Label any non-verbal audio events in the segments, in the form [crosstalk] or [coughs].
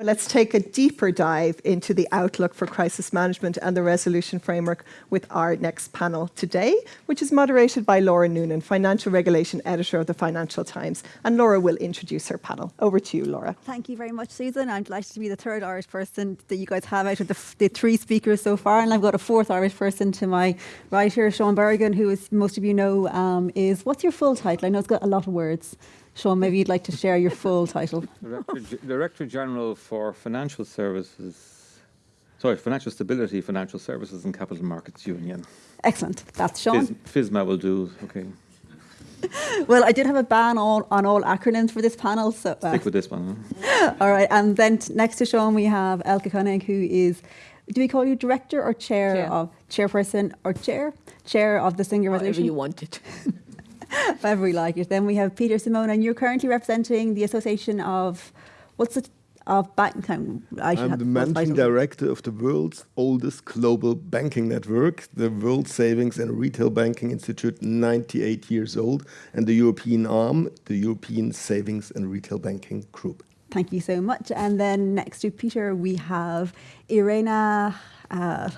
Let's take a deeper dive into the outlook for crisis management and the resolution framework with our next panel today, which is moderated by Laura Noonan, Financial Regulation Editor of the Financial Times. And Laura will introduce her panel. Over to you, Laura. Thank you very much, Susan. I'm delighted to be the third Irish person that you guys have out of the, the three speakers so far. And I've got a fourth Irish person to my right here, Sean who, as most of you know, um, is, what's your full title? I know it's got a lot of words. Sean, maybe you'd like to share your full title. Director, Director General for Financial Services, sorry, Financial Stability, Financial Services and Capital Markets Union. Excellent. That's Sean. FISMA will do, okay. [laughs] well, I did have a ban on, on all acronyms for this panel. So uh, Stick with this one. Huh? [laughs] all right. And then next to Sean, we have Elke Koenig, who is, do we call you director or chair, chair. of, chairperson or chair? Chair of the Single Resolution? Whatever you wanted. [laughs] We like it. Then we have Peter Simon, and you're currently representing the Association of, what's it? Of bank, um, I am the managing director of the world's oldest global banking network, the World Savings and Retail Banking Institute, 98 years old, and the European arm, the European Savings and Retail Banking Group. Thank you so much. And then next to Peter, we have Irena uh,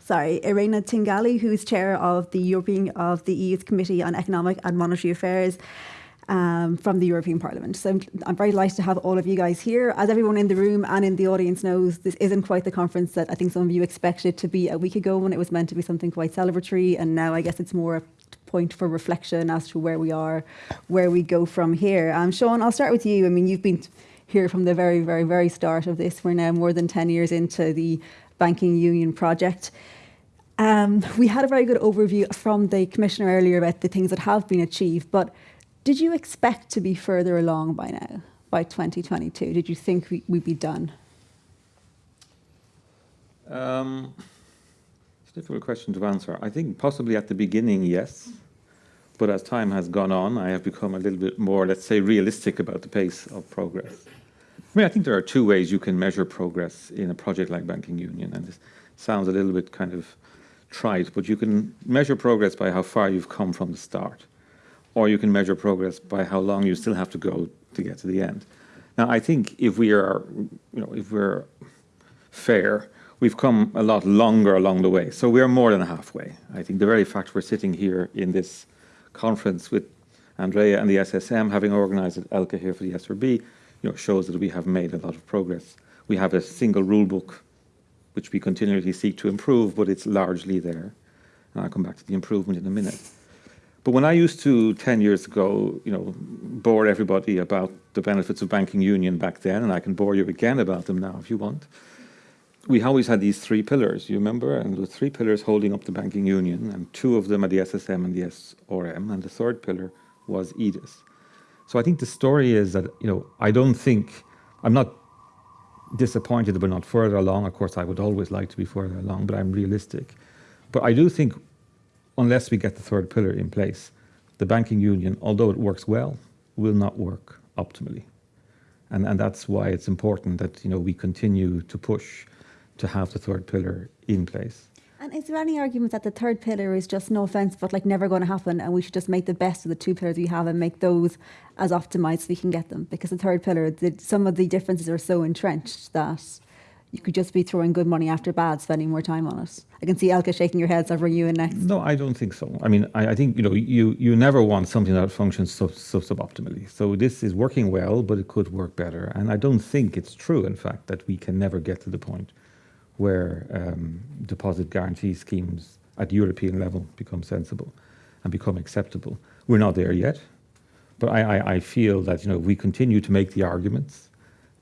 sorry, Irena Tinagli, who's chair of the European of the EU's Committee on Economic and Monetary Affairs. Um, from the European Parliament. So I'm, I'm, very delighted to have all of you guys here. As everyone in the room and in the audience knows, this isn't quite the conference that I think some of you expected to be a week ago when it was meant to be something quite celebratory. And now I guess it's more a point for reflection as to where we are, where we go from here. Um, Sean, I'll start with you. I mean, you've been here from the very, very, very start of this. We're now more than 10 years into the Banking Union project. Um, we had a very good overview from the Commissioner earlier about the things that have been achieved, but did you expect to be further along by now, by 2022? Did you think we, would be done? Um, it's a difficult question to answer. I think possibly at the beginning, yes. But as time has gone on, I have become a little bit more, let's say, realistic about the pace of progress. I mean, I think there are two ways you can measure progress in a project like Banking Union, and this sounds a little bit kind of trite, but you can measure progress by how far you've come from the start, or you can measure progress by how long you still have to go to get to the end. Now, I think if we are, you know, if we're fair, we've come a lot longer along the way. So we are more than halfway. I think the very fact we're sitting here in this conference with Andrea and the SSM, having organized it, Elke here for the SRB, you know, shows that we have made a lot of progress. We have a single rule book, which we continually seek to improve, but it's largely there. And I'll come back to the improvement in a minute. But when I used to, 10 years ago, you know, bore everybody about the benefits of banking union back then, and I can bore you again about them now if you want, we always had these three pillars, you remember? And the three pillars holding up the banking union, and two of them are the SSM and the SRM, and the third pillar was EDIS. So I think the story is that, you know, I don't think, I'm not disappointed that we're not further along. Of course, I would always like to be further along, but I'm realistic. But I do think, unless we get the third pillar in place, the banking union, although it works well, will not work optimally. And, and that's why it's important that, you know, we continue to push to have the third pillar in place. And is there any argument that the third pillar is just no offence, but like never going to happen, and we should just make the best of the two pillars we have and make those as optimised as we can get them? Because the third pillar, the, some of the differences are so entrenched that you could just be throwing good money after bad, spending more time on it. I can see Elke shaking your head, so bring you in next. No, I don't think so. I mean, I, I think you know, you you never want something that functions so, so suboptimally. So this is working well, but it could work better. And I don't think it's true, in fact, that we can never get to the point where um, deposit guarantee schemes at European level become sensible and become acceptable. We're not there yet, but I, I, I feel that you know if we continue to make the arguments,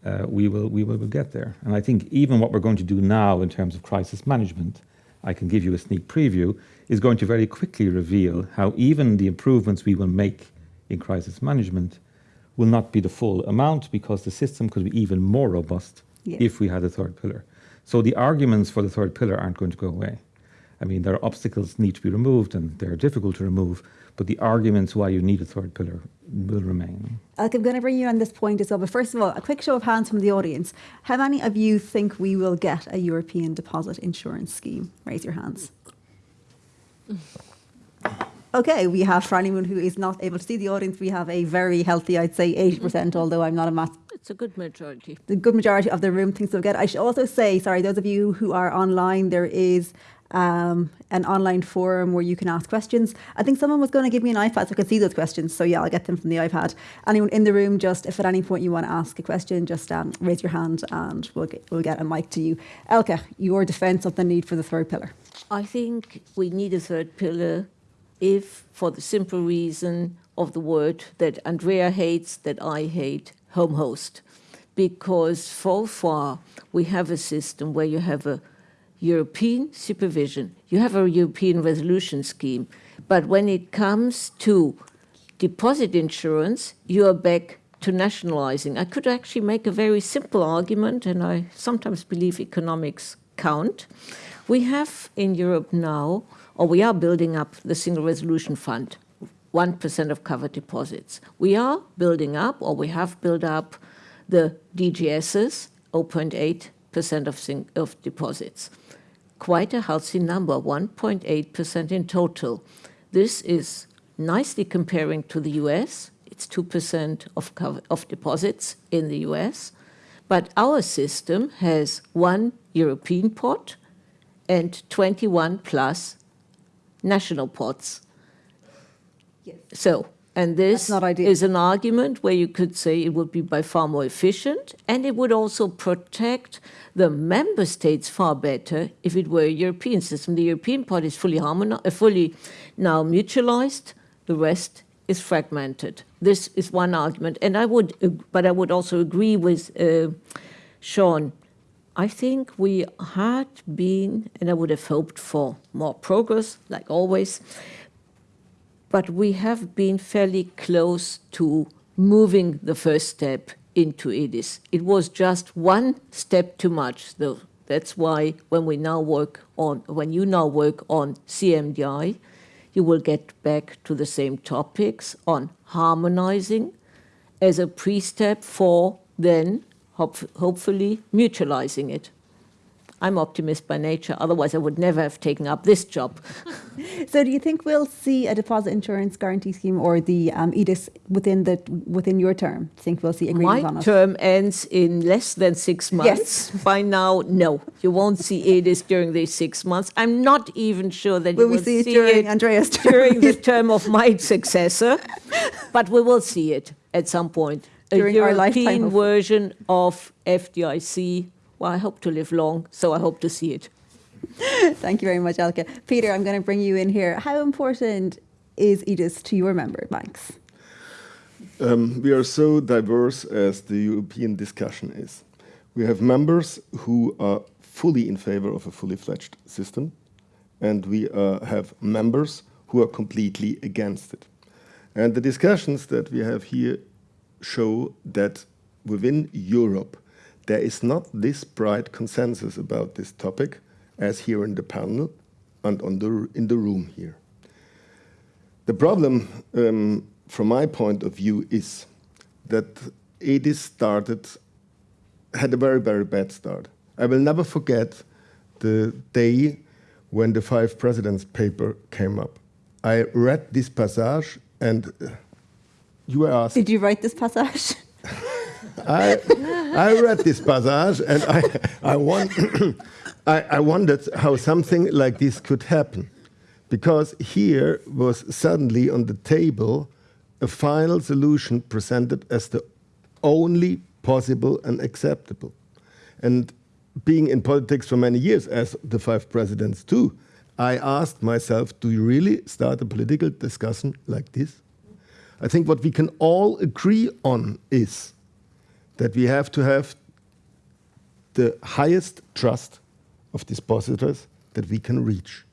uh, we will we will get there. And I think even what we're going to do now in terms of crisis management, I can give you a sneak preview, is going to very quickly reveal how even the improvements we will make in crisis management will not be the full amount because the system could be even more robust yeah. if we had a third pillar. So the arguments for the third pillar aren't going to go away. I mean, there are obstacles need to be removed and they're difficult to remove, but the arguments why you need a third pillar will remain. I'm going to bring you on this point as well, but first of all, a quick show of hands from the audience. How many of you think we will get a European deposit insurance scheme? Raise your hands. Okay, we have for anyone who is not able to see the audience, we have a very healthy, I'd say 80%, although I'm not a math It's a good majority. The good majority of the room thinks so. Good. I should also say, sorry, those of you who are online, there is um, an online forum where you can ask questions. I think someone was going to give me an iPad so I could see those questions. So yeah, I'll get them from the iPad. Anyone in the room, just if at any point you want to ask a question, just um, raise your hand and we'll get, we'll get a mic to you. Elke, your defence of the need for the third pillar. I think we need a third pillar if, for the simple reason of the word that Andrea hates, that I hate, home host. Because so far we have a system where you have a European supervision, you have a European resolution scheme, but when it comes to deposit insurance, you are back to nationalizing. I could actually make a very simple argument, and I sometimes believe economics count. We have in Europe now, or we are building up the Single Resolution Fund, 1% of covered deposits. We are building up, or we have built up, the DGSs, 0.8% of, of deposits. Quite a healthy number, 1.8% in total. This is nicely comparing to the US. It's 2% of, of deposits in the US. But our system has one European pot and 21 plus national pots. Yes. So, and this is an argument where you could say it would be by far more efficient and it would also protect the member states far better if it were a European system. The European part is fully, harmonized, fully now mutualized, the rest is fragmented. This is one argument. And I would, but I would also agree with uh, Sean. I think we had been, and I would have hoped for more progress, like always, but we have been fairly close to moving the first step into EDIS. It was just one step too much, though. That's why when we now work on, when you now work on CMDI, you will get back to the same topics on harmonizing as a pre-step for then hopefully mutualizing it. I'm optimist by nature, otherwise I would never have taken up this job. [laughs] so do you think we'll see a deposit insurance guarantee scheme or the um, EDIS within the within your term? Do you think we'll see agreement My on it? My term ends in less than six months. Yes. By now, no. You won't see EDIS during these six months. I'm not even sure that will you will see, see, it during it Andrea's term? during the [laughs] term of my successor, but we will see it at some point. During a European lifetime, version of FDIC well, I hope to live long, so I hope to see it. [laughs] Thank you very much, Elke. Peter, I'm going to bring you in here. How important is EDIS to your member banks? Um, we are so diverse as the European discussion is. We have members who are fully in favor of a fully fledged system, and we uh, have members who are completely against it. And the discussions that we have here show that within Europe, there is not this bright consensus about this topic as here in the panel and on the, in the room here. The problem, um, from my point of view, is that EDIS started, had a very, very bad start. I will never forget the day when the Five Presidents paper came up. I read this passage and uh, you were asked... Did you write this passage? [laughs] I, I read this passage and I, I, want, [coughs] I, I wondered how something like this could happen. Because here was suddenly on the table a final solution presented as the only possible and acceptable. And being in politics for many years, as the five presidents too, I asked myself, do you really start a political discussion like this? I think what we can all agree on is that we have to have the highest trust of depositors that we can reach.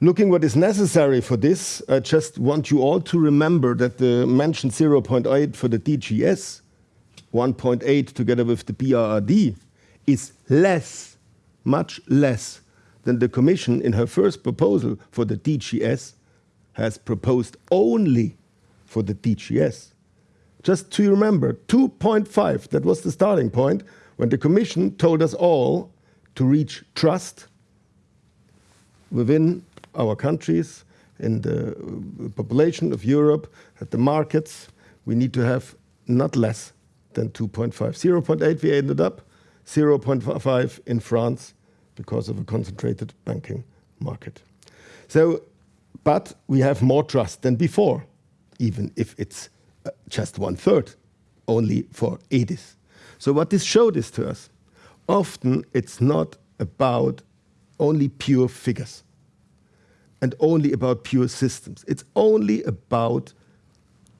Looking what is necessary for this, I just want you all to remember that the mentioned 0.8 for the DGS, 1.8 together with the BRRD, is less, much less than the Commission in her first proposal for the DGS has proposed only for the DGS. Just to remember, 2.5, that was the starting point when the Commission told us all to reach trust within our countries, in the population of Europe, at the markets. We need to have not less than 2.5. 0.8 we ended up, 0.5 in France because of a concentrated banking market. So, but we have more trust than before, even if it's uh, just one third only for EDIS. So what this showed is to us, often it's not about only pure figures and only about pure systems. It's only about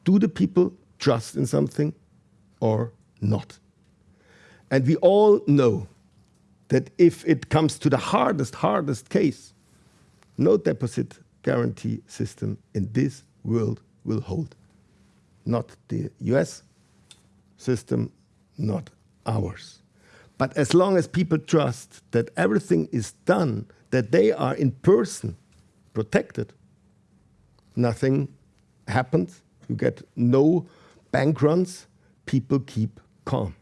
do the people trust in something or not? And we all know that if it comes to the hardest, hardest case, no deposit guarantee system in this world will hold. Not the US system, not ours. But as long as people trust that everything is done, that they are in person protected, nothing happens. You get no bank runs, people keep calm.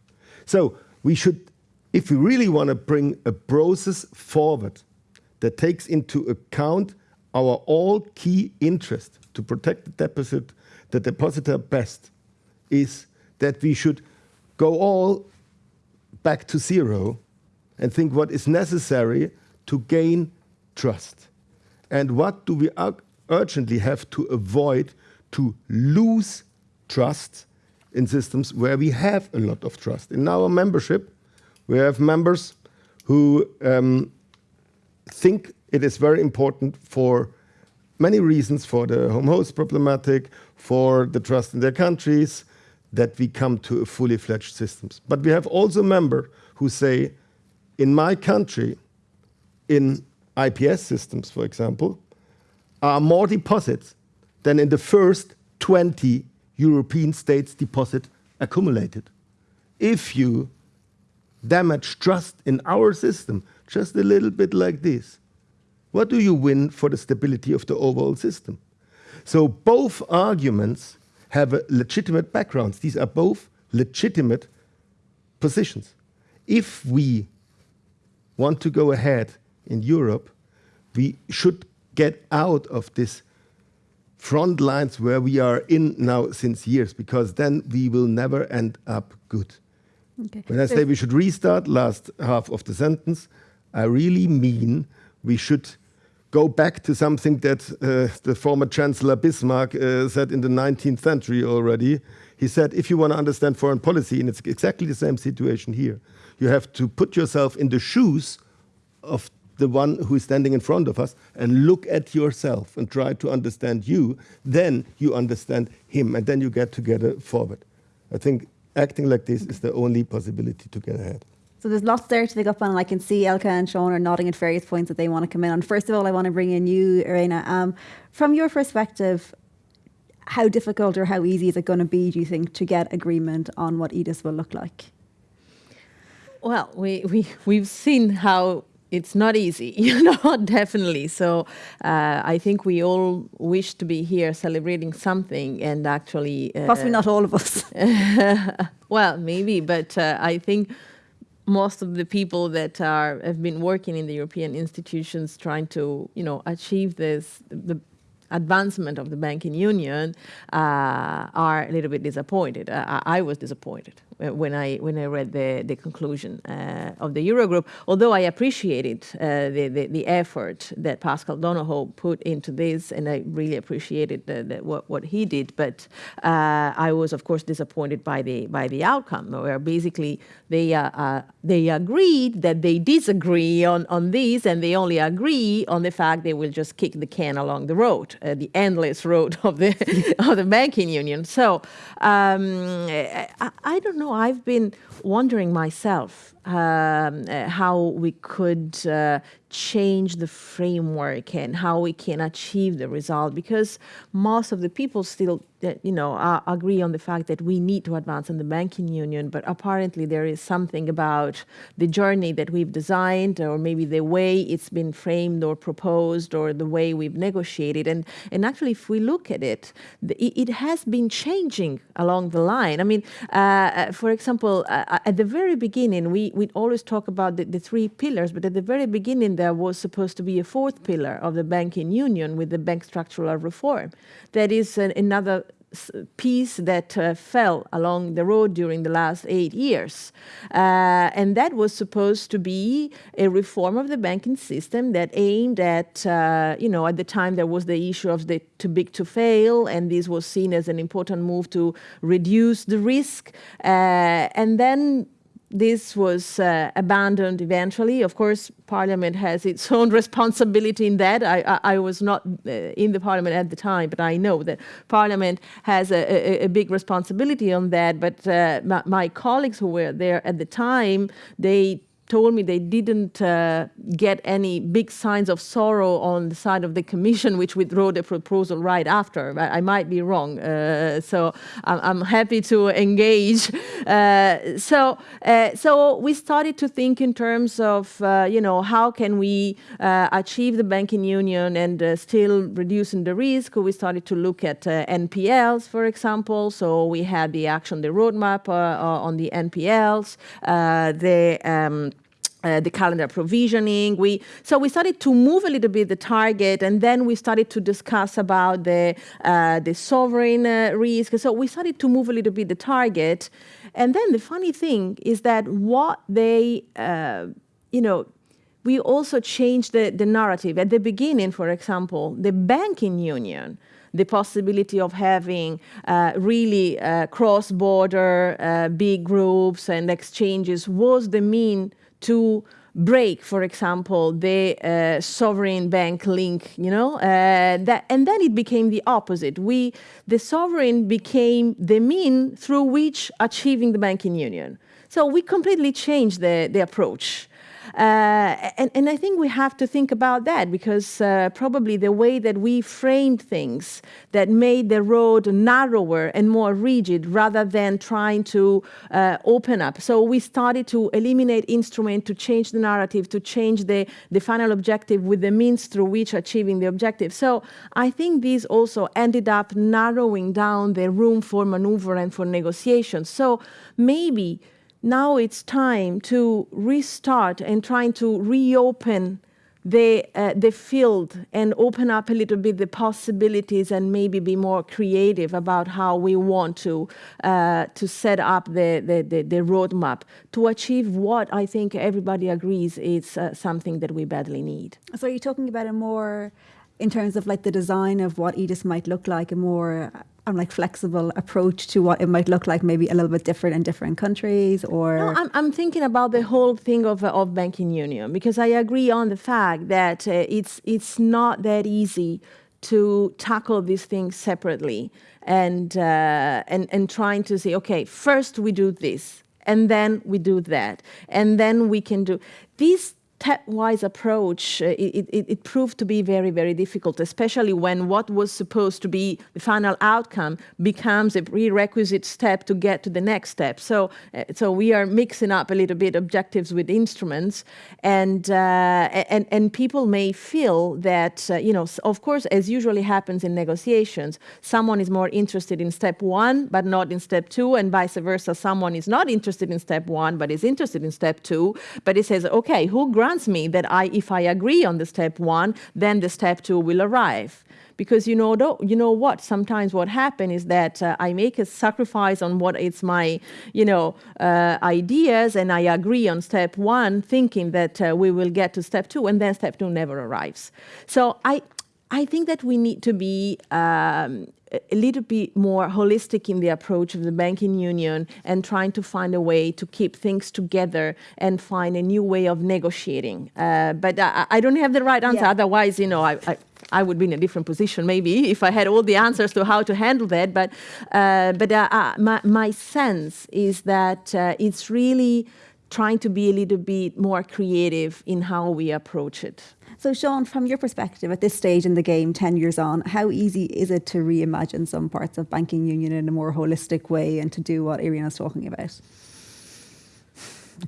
So we should, if we really want to bring a process forward that takes into account our all key interest to protect the deposit, the depositor best, is that we should go all back to zero and think what is necessary to gain trust. And what do we urgently have to avoid to lose trust in systems where we have a lot of trust. In our membership, we have members who um, think it is very important for many reasons, for the home host problematic, for the trust in their countries, that we come to a fully fledged systems. But we have also members who say, in my country, in IPS systems, for example, are more deposits than in the first 20 European states deposit accumulated. If you damage trust in our system, just a little bit like this, what do you win for the stability of the overall system? So both arguments have legitimate backgrounds. These are both legitimate positions. If we want to go ahead in Europe, we should get out of this front lines where we are in now since years, because then we will never end up good. Okay. When I say we should restart, last half of the sentence, I really mean we should go back to something that uh, the former Chancellor Bismarck uh, said in the 19th century already. He said, if you want to understand foreign policy, and it's exactly the same situation here, you have to put yourself in the shoes of the one who is standing in front of us and look at yourself and try to understand you, then you understand him, and then you get together forward. I think acting like this is the only possibility to get ahead. So there's lots there to pick up on, and I can see Elke and Sean are nodding at various points that they want to come in on. First of all, I want to bring in you, Irena. Um, from your perspective, how difficult or how easy is it going to be, do you think, to get agreement on what EDIS will look like? Well, we, we, we've seen how it's not easy, [laughs] you know, definitely. So uh, I think we all wish to be here celebrating something and actually. Uh, Possibly not all of us. [laughs] well, maybe, but uh, I think most of the people that are have been working in the European institutions trying to, you know, achieve this, the advancement of the banking union uh, are a little bit disappointed. Uh, I was disappointed when I when I read the the conclusion uh, of the Eurogroup. Although I appreciated uh, the, the, the effort that Paschal Donohoe put into this, and I really appreciated the, the, what what he did, but uh, I was of course disappointed by the by the outcome, where basically they uh, uh, they agreed that they disagree on on this, and they only agree on the fact they will just kick the can along the road, uh, the endless road [laughs] of the of the banking union. So um, I, I don't know know, I've been wondering myself um, uh, how we could uh, change the framework and how we can achieve the result because most of the people still you know uh, agree on the fact that we need to advance in the banking union but apparently there is something about the journey that we've designed or maybe the way it's been framed or proposed or the way we've negotiated and and actually if we look at it the, it has been changing along the line i mean uh, uh for example uh, at the very beginning we we always talk about the, the three pillars but at the very beginning there was supposed to be a fourth pillar of the banking union with the bank structural reform. That is an, another piece that uh, fell along the road during the last eight years. Uh, and that was supposed to be a reform of the banking system that aimed at, uh, you know, at the time there was the issue of the too big to fail, and this was seen as an important move to reduce the risk. Uh, and then this was uh, abandoned eventually. Of course, Parliament has its [laughs] own responsibility in that. I, I, I was not uh, in the Parliament at the time, but I know that Parliament has a, a, a big responsibility on that. But uh, my, my colleagues who were there at the time, they told me they didn't uh, get any big signs of sorrow on the side of the commission, which withdrew the proposal right after. I, I might be wrong, uh, so I'm, I'm, happy to engage. Uh, so, uh, so we started to think in terms of, uh, you know, how can we uh, achieve the banking union and still reducing the risk? We started to look at NPLs, for example. So we had the action, the roadmap on the NPLs, the um, uh, the calendar provisioning. We so we started to move a little bit the target, and then we started to discuss about the uh, the sovereign uh, risk. So we started to move a little bit the target, and then the funny thing is that what they, uh, you know. We also changed the, the narrative. At the beginning, for example, the banking union, the possibility of having uh, really uh, cross-border uh, big groups and exchanges was the mean to break, for example, the uh, sovereign bank link, you know, uh, that, and then it became the opposite. We, the sovereign became the mean through which achieving the banking union. So we completely changed the, the approach. Uh, and, and I think we have to think about that because uh, probably the way that we framed things that made the road narrower and more rigid rather than trying to uh, open up. So we started to eliminate instrument to change the narrative, to change the, the final objective with the means through which achieving the objective. So I think this also ended up narrowing down the room for maneuver and for negotiation. So maybe now it's time to restart and trying to reopen the, uh, the field and open up a little bit the possibilities and maybe be more creative about how we want to, uh, to set up the, the, the, the, roadmap to achieve what I think everybody agrees is uh, something that we badly need. So you're talking about a more, in terms of like the design of what EDIS might look like, a more um, like flexible approach to what it might look like, maybe a little bit different in different countries, or? No, I'm, I'm thinking about the whole thing of uh, of banking union because I agree on the fact that uh, it's it's not that easy to tackle these things separately and uh, and and trying to say, okay, first we do this, and then we do that, and then we can do these stepwise approach, uh, it, it, it, proved to be very, very difficult, especially when what was supposed to be the final outcome becomes a prerequisite step to get to the next step. So, uh, so we are mixing up a little bit objectives with instruments, and uh, and and people may feel that uh, you know, of course, as usually happens in negotiations, someone is more interested in step one but not in step two, and vice versa. Someone is not interested in step one but is interested in step two, but it says, okay, who grants grants me that I, if I agree on the step one, then the step two will arrive. Because you know, you know what? Sometimes what happens is that uh, I make a sacrifice on what is my, you know, uh, ideas, and I agree on step one, thinking that uh, we will get to step two, and then step two never arrives. So I, I think that we need to be um, a little bit more holistic in the approach of the banking union and trying to find a way to keep things together and find a new way of negotiating. Uh, but I, I, don't have the right answer. Yeah. Otherwise, you know, I, I, I, would be in a different position maybe if I had all the answers to how to handle that. But, uh, but uh, uh my, my, sense is that uh, it's really trying to be a little bit more creative in how we approach it. So, Sean, from your perspective at this stage in the game, 10 years on, how easy is it to reimagine some parts of banking union in a more holistic way and to do what Irina's talking about?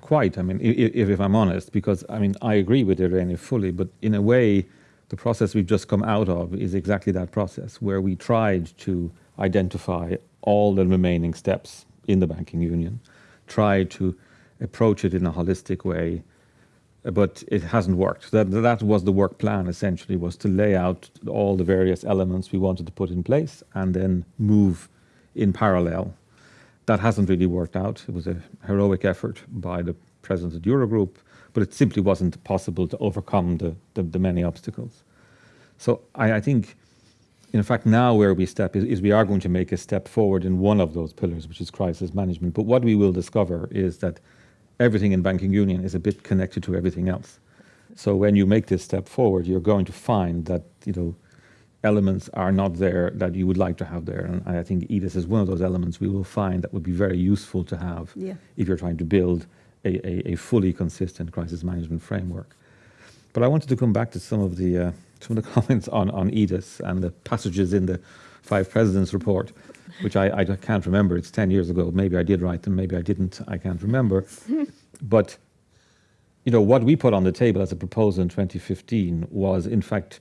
Quite. I mean, if, if I'm honest, because I mean, I agree with Irina fully, but in a way, the process we've just come out of is exactly that process where we tried to identify all the remaining steps in the banking union, try to approach it in a holistic way, but it hasn't worked. That, that was the work plan essentially, was to lay out all the various elements we wanted to put in place and then move in parallel. That hasn't really worked out. It was a heroic effort by the president of the Eurogroup, but it simply wasn't possible to overcome the, the, the many obstacles. So I, I, think, in fact, now where we step is, is we are going to make a step forward in one of those pillars, which is crisis management. But what we will discover is that everything in banking union is a bit connected to everything else. So when you make this step forward, you're going to find that you know elements are not there that you would like to have there. And I think EDIS is one of those elements we will find that would be very useful to have yeah. if you're trying to build a, a, a, fully consistent crisis management framework. But I wanted to come back to some of the uh, some of the [laughs] comments on, on EDIS and the passages in the Five Presidents report which I, I can't remember. It's 10 years ago. Maybe I did write them, maybe I didn't. I can't remember. [laughs] but you know, what we put on the table as a proposal in 2015 was, in fact,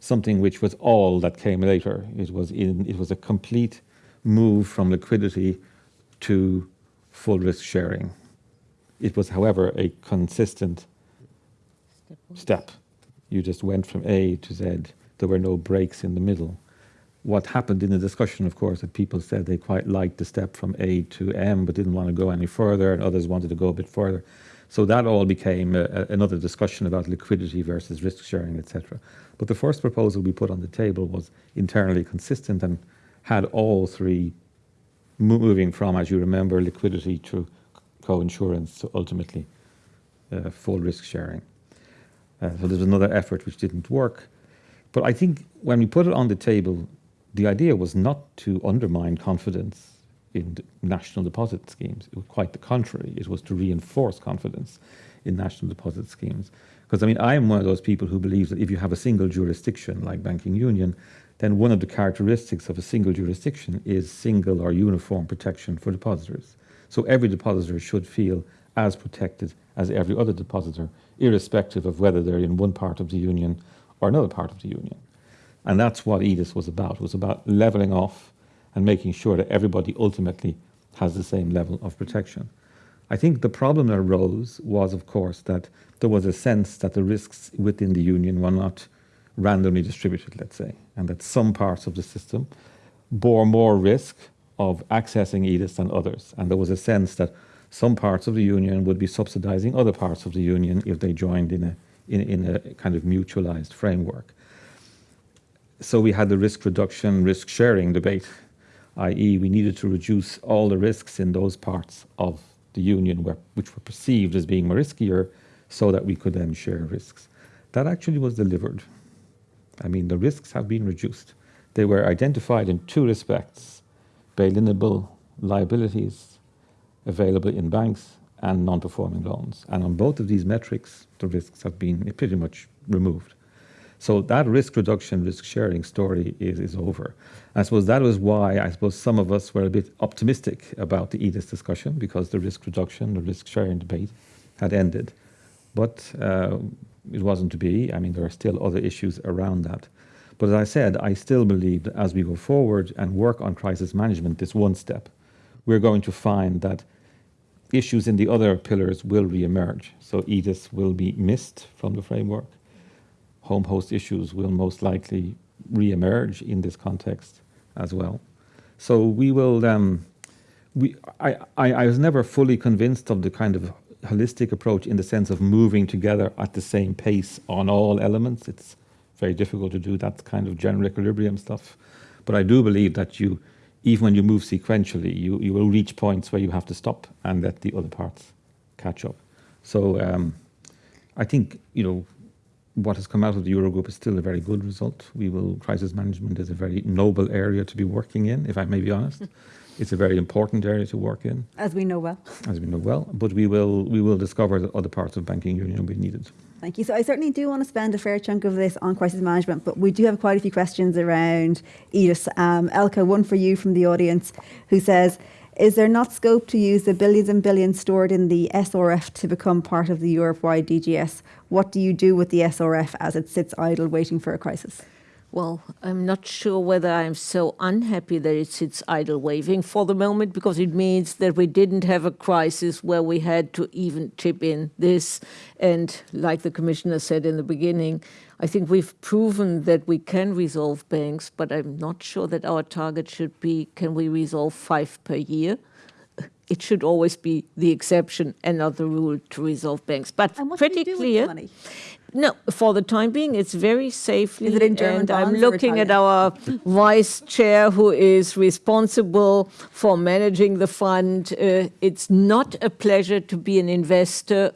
something which was all that came later. It was in, it was a complete move from liquidity to full risk sharing. It was, however, a consistent step. You just went from A to Z. There were no breaks in the middle what happened in the discussion, of course, that people said they quite liked the step from A to M, but didn't want to go any further, and others wanted to go a bit further. So that all became a, a, another discussion about liquidity versus risk sharing, etc. But the first proposal we put on the table was internally consistent and had all three moving from, as you remember, liquidity to co-insurance to ultimately uh, full risk sharing. Uh, so there's another effort which didn't work. But I think when we put it on the table, the idea was not to undermine confidence in national deposit schemes. It was quite the contrary. It was to reinforce confidence in national deposit schemes. Because I mean, I am one of those people who believes that if you have a single jurisdiction like banking union, then one of the characteristics of a single jurisdiction is single or uniform protection for depositors. So every depositor should feel as protected as every other depositor, irrespective of whether they're in one part of the union or another part of the union. And that's what EDIS was about. It was about leveling off and making sure that everybody ultimately has the same level of protection. I think the problem that arose was, of course, that there was a sense that the risks within the union were not randomly distributed, let's say, and that some parts of the system bore more risk of accessing EDIS than others. And there was a sense that some parts of the union would be subsidizing other parts of the union if they joined in a, in, in a kind of mutualized framework so we had the risk reduction, risk sharing debate, i.e., we needed to reduce all the risks in those parts of the union where, which were perceived as being more riskier so that we could then share risks. That actually was delivered. I mean, the risks have been reduced. They were identified in two respects bail-inable liabilities available in banks and non performing loans. And on both of these metrics, the risks have been pretty much removed. So that risk reduction, risk sharing story is, is over. I suppose that was why I suppose some of us were a bit optimistic about the EDIS discussion because the risk reduction, the risk sharing debate had ended. But uh, it wasn't to be. I mean, there are still other issues around that. But as I said, I still believe that as we go forward and work on crisis management, this one step, we're going to find that issues in the other pillars will re-emerge. So EDIS will be missed from the framework home host issues will most likely re-emerge in this context as well. So we will, um, we, I, I, I was never fully convinced of the kind of holistic approach in the sense of moving together at the same pace on all elements. It's very difficult to do that kind of general equilibrium stuff. But I do believe that you, even when you move sequentially, you, you will reach points where you have to stop and let the other parts catch up. So um, I think, you know, what has come out of the Eurogroup is still a very good result. We will, crisis management is a very noble area to be working in, if I may be honest. [laughs] it's a very important area to work in. As we know well. As we know well, but we will, we will discover that other parts of banking union will be needed. Thank you. So I certainly do want to spend a fair chunk of this on crisis management, but we do have quite a few questions around EDIS. Um, Elke, one for you from the audience, who says, is there not scope to use the billions and billions stored in the SRF to become part of the Europe-wide DGS? What do you do with the SRF as it sits idle waiting for a crisis? Well, I'm not sure whether I'm so unhappy that it sits idle waving for the moment because it means that we didn't have a crisis where we had to even chip in this. And like the commissioner said in the beginning, I think we've proven that we can resolve banks, but I'm not sure that our target should be can we resolve five per year? It should always be the exception and not the rule to resolve banks. But And what do pretty you do with the clear. No, for the time being, it's very safely. Is it in German and I'm looking at our vice chair who is responsible for managing the fund. Uh, it's not a pleasure to be an investor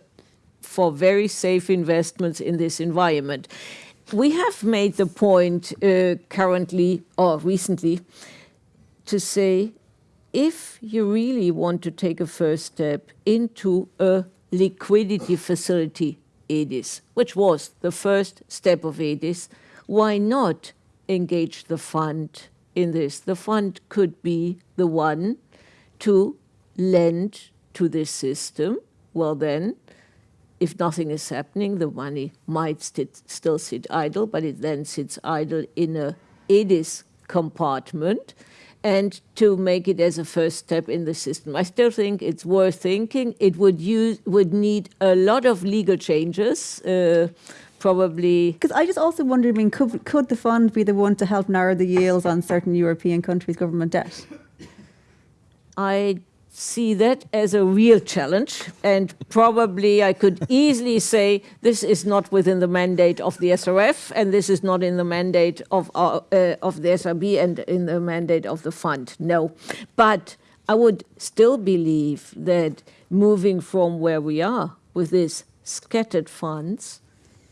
for very safe investments in this environment. We have made the point uh, currently or recently to say if you really want to take a first step into a liquidity facility, EDIS, which was the first step of EDIS, why not engage the fund in this? The fund could be the one to lend to this system. Well, then, if nothing is happening, the money might still sit idle, but it then sits idle in a EDIS compartment and to make it as a first step in the system. I still think it's worth thinking. It would use would need a lot of legal changes, uh, probably. Because I just also wonder, I mean, could, could the fund be the one to help narrow the yields on certain European countries' government debt? I see that as a real challenge, and probably I could easily say this is not within the mandate of the SRF, and this is not in the mandate of our, uh, of the SRB and in the mandate of the fund. No, but I would still believe that moving from where we are with these scattered funds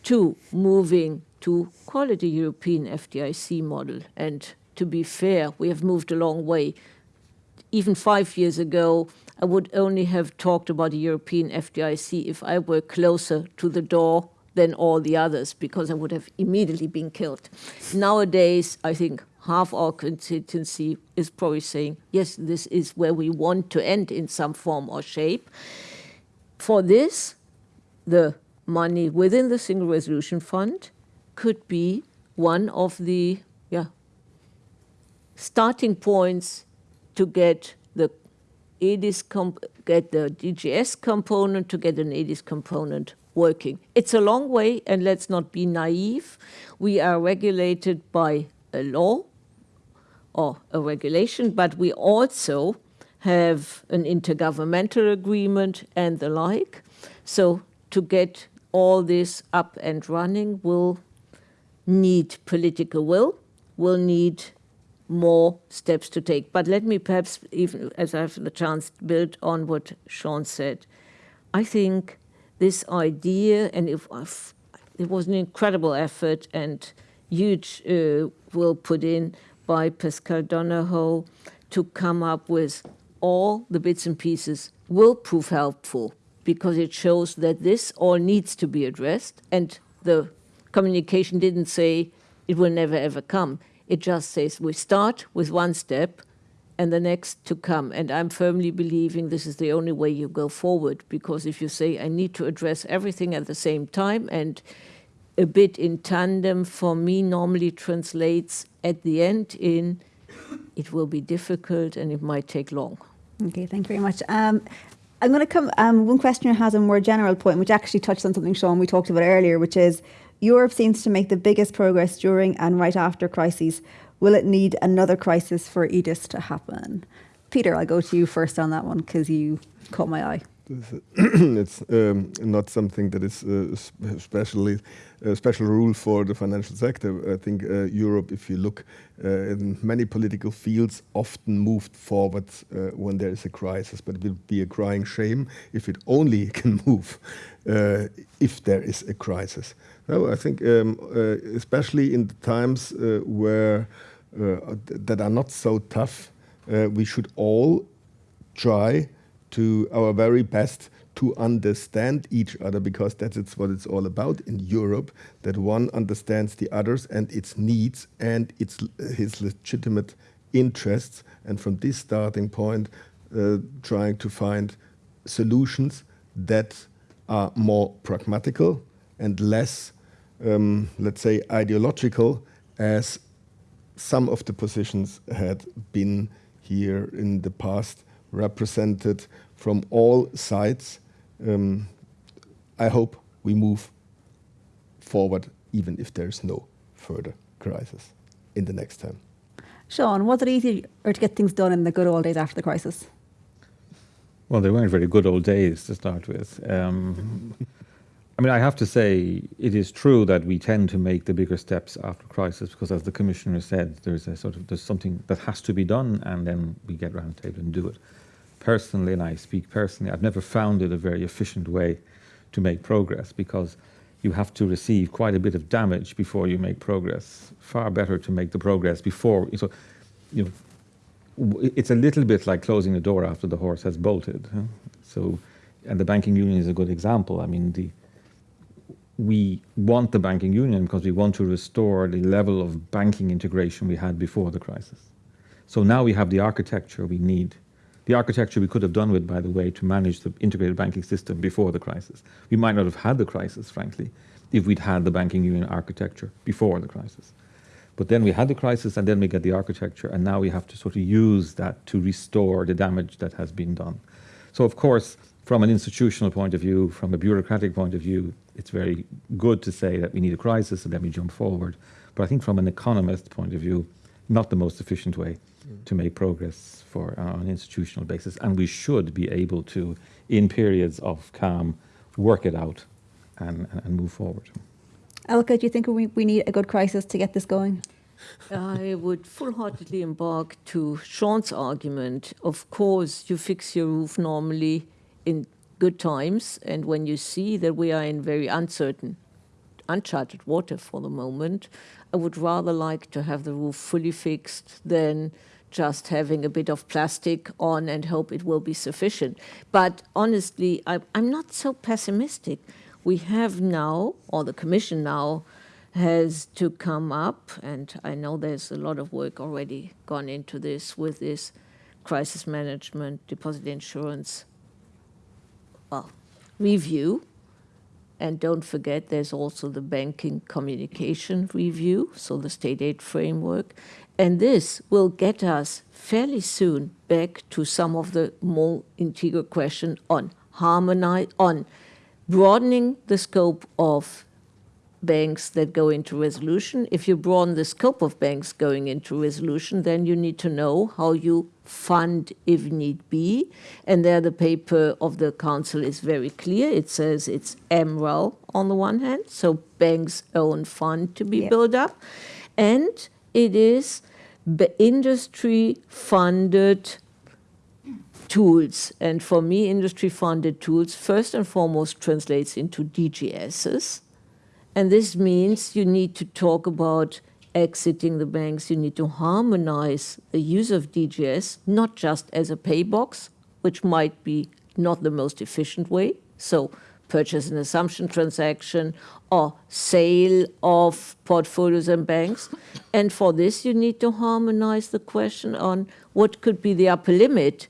to moving to quality European FDIC model, and to be fair, we have moved a long way even five years ago, I would only have talked about a European FDIC if I were closer to the door than all the others, because I would have immediately been killed. Nowadays, I think half our constituency is probably saying, yes, this is where we want to end in some form or shape. For this, the money within the Single Resolution Fund could be one of the yeah, starting points to get the EDIS get the DGS component to get an EDIS component working. It's a long way, and let's not be naive. We are regulated by a law or a regulation, but we also have an intergovernmental agreement and the like. So to get all this up and running will need political will, will need more steps to take. But let me perhaps, even as I have the chance, build on what Sean said. I think this idea, and if I've, it was an incredible effort and huge uh, will put in by Paschal Donohoe to come up with all the bits and pieces will prove helpful because it shows that this all needs to be addressed and the communication didn't say it will never ever come it just says we start with one step and the next to come. And I'm firmly believing this is the only way you go forward because if you say, I need to address everything at the same time and a bit in tandem for me normally translates at the end in it will be difficult and it might take long. Okay, thank you very much. Um, I'm going to come. Um, one questioner has a more general point, which actually touched on something, Sean, we talked about earlier, which is Europe seems to make the biggest progress during and right after crises. Will it need another crisis for EDIS to happen? Peter, I'll go to you first on that one because you caught my eye. [clears throat] it's um, not something that is uh, especially a special rule for the financial sector. I think uh, Europe, if you look uh, in many political fields, often moved forward uh, when there is a crisis, but it would be a crying shame if it only [laughs] can move uh, if there is a crisis. No, I think um, uh, especially in the times where that are not so tough, we should all try to our very best to understand each other because that's what it's all about in Europe that one understands the others and its needs and its his legitimate interests and from this starting point uh, trying to find solutions that are more pragmatical and less um, let's say ideological as some of the positions had been here in the past represented from all sides. Um, I hope we move forward even if there's no further crisis in the next term. Sean, was it easier to get things done in the good old days after the crisis? Well, they weren't very good old days to start with. Um, [laughs] I mean, I have to say, it is true that we tend to make the bigger steps after crisis because, as the commissioner said, there's a sort of there's something that has to be done, and then we get round the table and do it. Personally, and I speak personally, I've never found it a very efficient way to make progress because you have to receive quite a bit of damage before you make progress. Far better to make the progress before. So, you know, it's a little bit like closing the door after the horse has bolted. Huh? So, and the banking union is a good example. I mean, the we want the banking union because we want to restore the level of banking integration we had before the crisis. So now we have the architecture we need. The architecture we could have done with, by the way, to manage the integrated banking system before the crisis. We might not have had the crisis, frankly, if we'd had the banking union architecture before the crisis. But then we had the crisis and then we get the architecture and now we have to sort of use that to restore the damage that has been done. So of course, from an institutional point of view, from a bureaucratic point of view, it's very good to say that we need a crisis and let me jump forward. But I think from an economist point of view, not the most efficient way mm. to make progress for uh, on an institutional basis. And we should be able to, in periods of calm, work it out and, and move forward. Elke, do you think we, we need a good crisis to get this going? I would full-heartedly embark to Sean's argument. Of course, you fix your roof normally in good times, and when you see that we are in very uncertain, uncharted water for the moment, I would rather like to have the roof fully fixed than just having a bit of plastic on and hope it will be sufficient. But honestly, I, I'm not so pessimistic. We have now, or the Commission now, has to come up, and I know there's a lot of work already gone into this with this crisis management, deposit insurance well, review. And don't forget, there's also the banking communication review, so the state aid framework. And this will get us fairly soon back to some of the more integral question on harmonize, on broadening the scope of banks that go into resolution. If you broaden the scope of banks going into resolution, then you need to know how you fund if need be. And there the paper of the council is very clear. It says it's MREL on the one hand, so banks' own fund to be yep. built up. And it is the industry-funded tools. And for me, industry-funded tools first and foremost translates into DGSs. And this means you need to talk about exiting the banks, you need to harmonize the use of DGS, not just as a pay box, which might be not the most efficient way. So purchase and assumption transaction or sale of portfolios and banks. [laughs] And for this, you need to harmonize the question on what could be the upper limit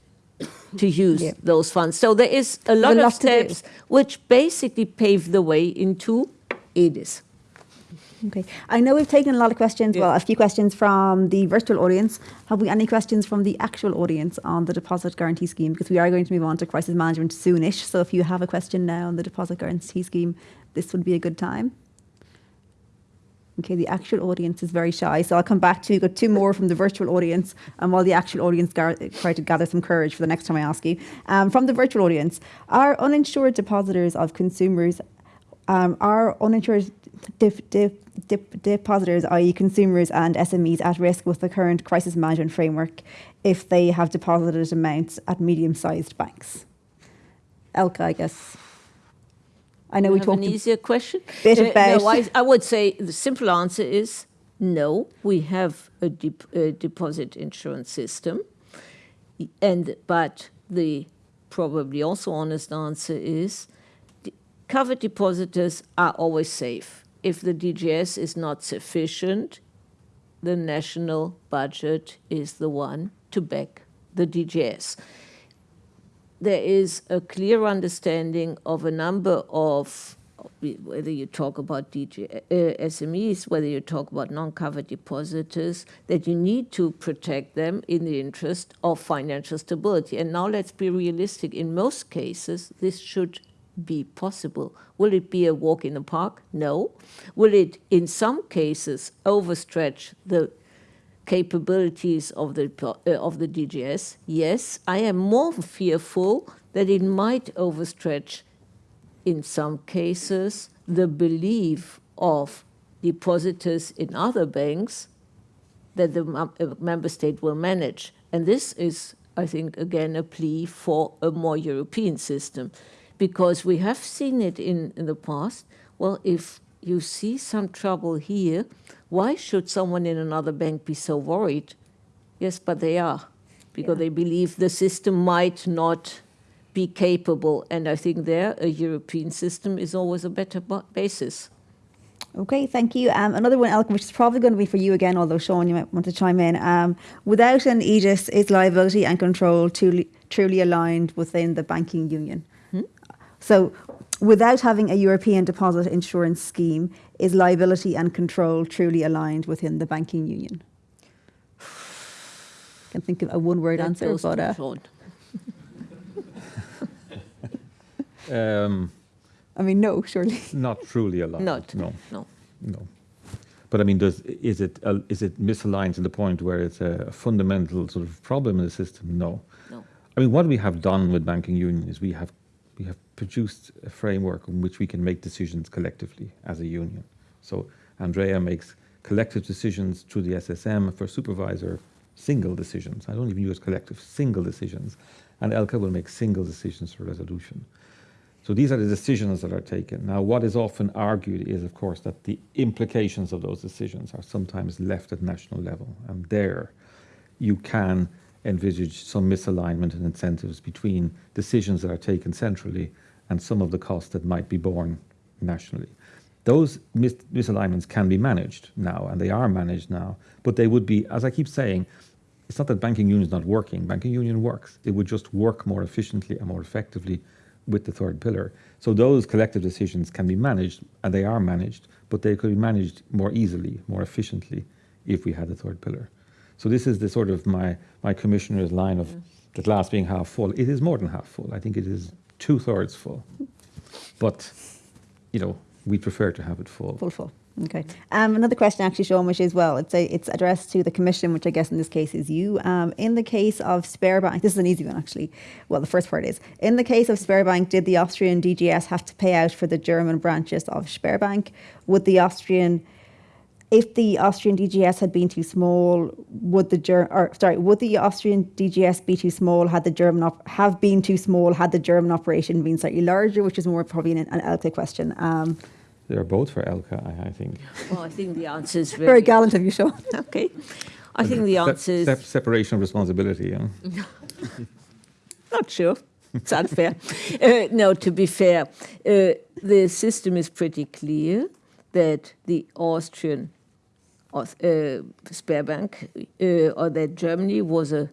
to use yeah. those funds. So there is a lot of steps which basically pave the way into EDIS. Okay. I know we've taken a lot of questions, yeah. well, a few questions from the virtual audience. Have we any questions from the actual audience on the deposit guarantee scheme? Because we are going to move on to crisis management soonish. So if you have a question now on the deposit guarantee scheme, this would be a good time. Okay, the actual audience is very shy, so I'll come back to you. Got two more from the virtual audience, and while the actual audience try to gather some courage for the next time I ask you. Um, from the virtual audience, are uninsured depositors of consumers, um, are uninsured dip, dip, dip, depositors, i.e. consumers and SMEs at risk with the current crisis management framework if they have deposited amounts at medium-sized banks? Elke, I guess. I know you we talked an easier question. Bit uh, about. No, I, I, would say the simple answer is no. We have a, a deposit insurance system, and but the probably also honest answer is covered depositors are always safe if the DGS is not sufficient, the national budget is the one to back the DGS. There is a clear understanding of a number of whether you talk about DJ, uh, SMEs, whether you talk about non-covered depositors, that you need to protect them in the interest of financial stability. And now let's be realistic. In most cases, this should be possible. Will it be a walk in the park? No. Will it, in some cases, overstretch the capabilities of the uh, of the DGS? Yes. I am more fearful that it might overstretch, in some cases, the belief of depositors in other banks that the member state will manage. And this is, I think, again, a plea for a more European system because we have seen it in, in the past. Well, if you see some trouble here, why should someone in another bank be so worried? Yes, but they are, because yeah. they believe the system might not be capable. And I think there, a European system is always a better basis. Okay, thank you. Um, another one, Elke, which is probably going to be for you again, although Sean, you might want to chime in. Um, without an EDIS, is liability and control truly, truly aligned within the banking union? So without having a European deposit insurance scheme, is liability and control truly aligned within the banking union? I can think of a one-word answer, but uh, um, I mean, no, surely not truly aligned. Not no, no, no. But I mean, does is it uh, is it misaligned to the point where it's a fundamental sort of problem in the system? No. No. I mean, what we have done with banking union is we have we have produced a framework in which we can make decisions collectively as a union. So Andrea makes collective decisions through the SSM for supervisor, single decisions. I don't even use collective, single decisions. And Elke will make single decisions for resolution. So these are the decisions that are taken. Now, what is often argued is, of course, that the implications of those decisions are sometimes left at national level. And there you can envisage some misalignment and incentives between decisions that are taken centrally and some of the costs that might be borne nationally. Those mis misalignments can be managed now, and they are managed now, but they would be, as I keep saying, it's not that banking union is not working. Banking union works. It would just work more efficiently and more effectively with the third pillar. So those collective decisions can be managed, and they are managed, but they could be managed more easily, more efficiently, if we had the third pillar. So this is the sort of my, my commissioner's line of the glass being half full. It is more than half full. I think it is two thirds full. But, you know, we prefer to have it full. Full, full. Okay. Um, another question, actually, Sean, which is well, it's a, it's addressed to the Commission, which I guess in this case is you. Um, in the case of Sberbank, this is an easy one actually. Well, the first part is in the case of Sberbank, did the Austrian DGS have to pay out for the German branches of Sberbank? Would the Austrian if the Austrian DGS had been too small, would the Ger- or sorry, would the Austrian DGS be too small? Had the German op- have been too small? Had the German operation been slightly larger? Which is more probably an, an Elke question. Um, They're both for Elke, I, I, think. Well, I think the answer is [laughs] very, very gallant of you, Sean. [laughs] okay, I think the answer is Se- separation of responsibility. Yeah. [laughs] Not sure. It's unfair. uh, no, to be fair, uh, the system is pretty clear that the Austrian uh, Sberbank, uh, or that Germany was a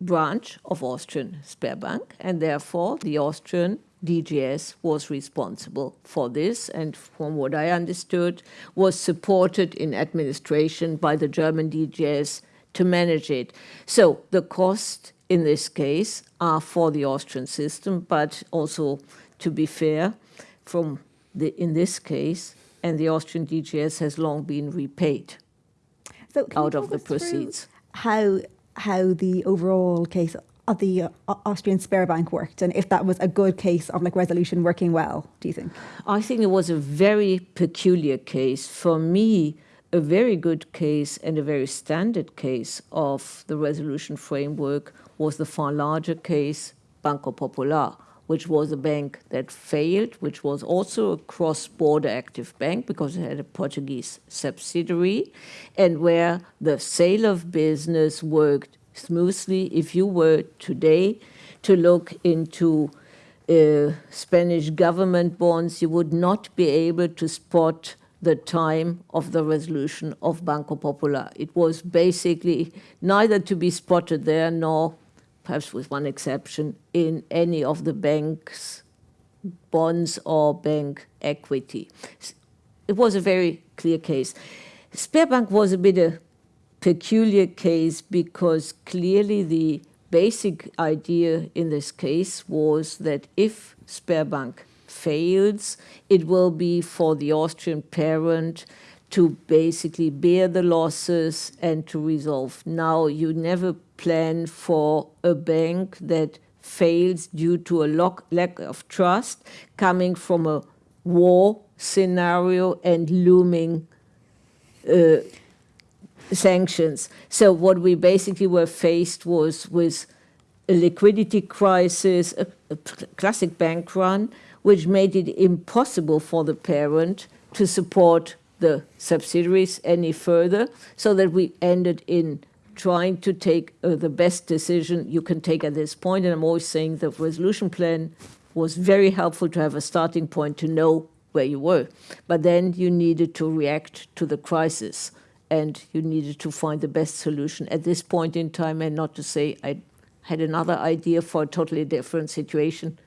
branch of Austrian Sberbank, and therefore the Austrian DGS was responsible for this, and from what I understood, was supported in administration by the German DGS to manage it. So the cost in this case are for the Austrian system, but also, to be fair, from the, in this case, and the Austrian DGS has long been repaid so out of the proceeds. How how the overall case of the uh, Austrian Sberbank worked, and if that was a good case of like resolution working well, do you think? I think it was a very peculiar case for me. A very good case and a very standard case of the resolution framework was the far larger case, Banco Popular which was a bank that failed, which was also a cross-border active bank because it had a Portuguese subsidiary, and where the sale of business worked smoothly. If you were today to look into uh, Spanish government bonds, you would not be able to spot the time of the resolution of Banco Popular. It was basically neither to be spotted there nor perhaps with one exception, in any of the banks bonds or bank equity. It was a very clear case. Sberbank was a bit a peculiar case because clearly the basic idea in this case was that if Sberbank fails, it will be for the Austrian parent to basically bear the losses and to resolve. Now, you never plan for a bank that fails due to a lack of trust coming from a war scenario and looming uh, sanctions. So what we basically were faced was with a liquidity crisis, a, a classic bank run, which made it impossible for the parent to support the subsidiaries any further, so that we ended in trying to take uh, the best decision you can take at this point. And I'm always saying the resolution plan was very helpful to have a starting point to know where you were. But then you needed to react to the crisis and you needed to find the best solution at this point in time and not to say I had another idea for a totally different situation.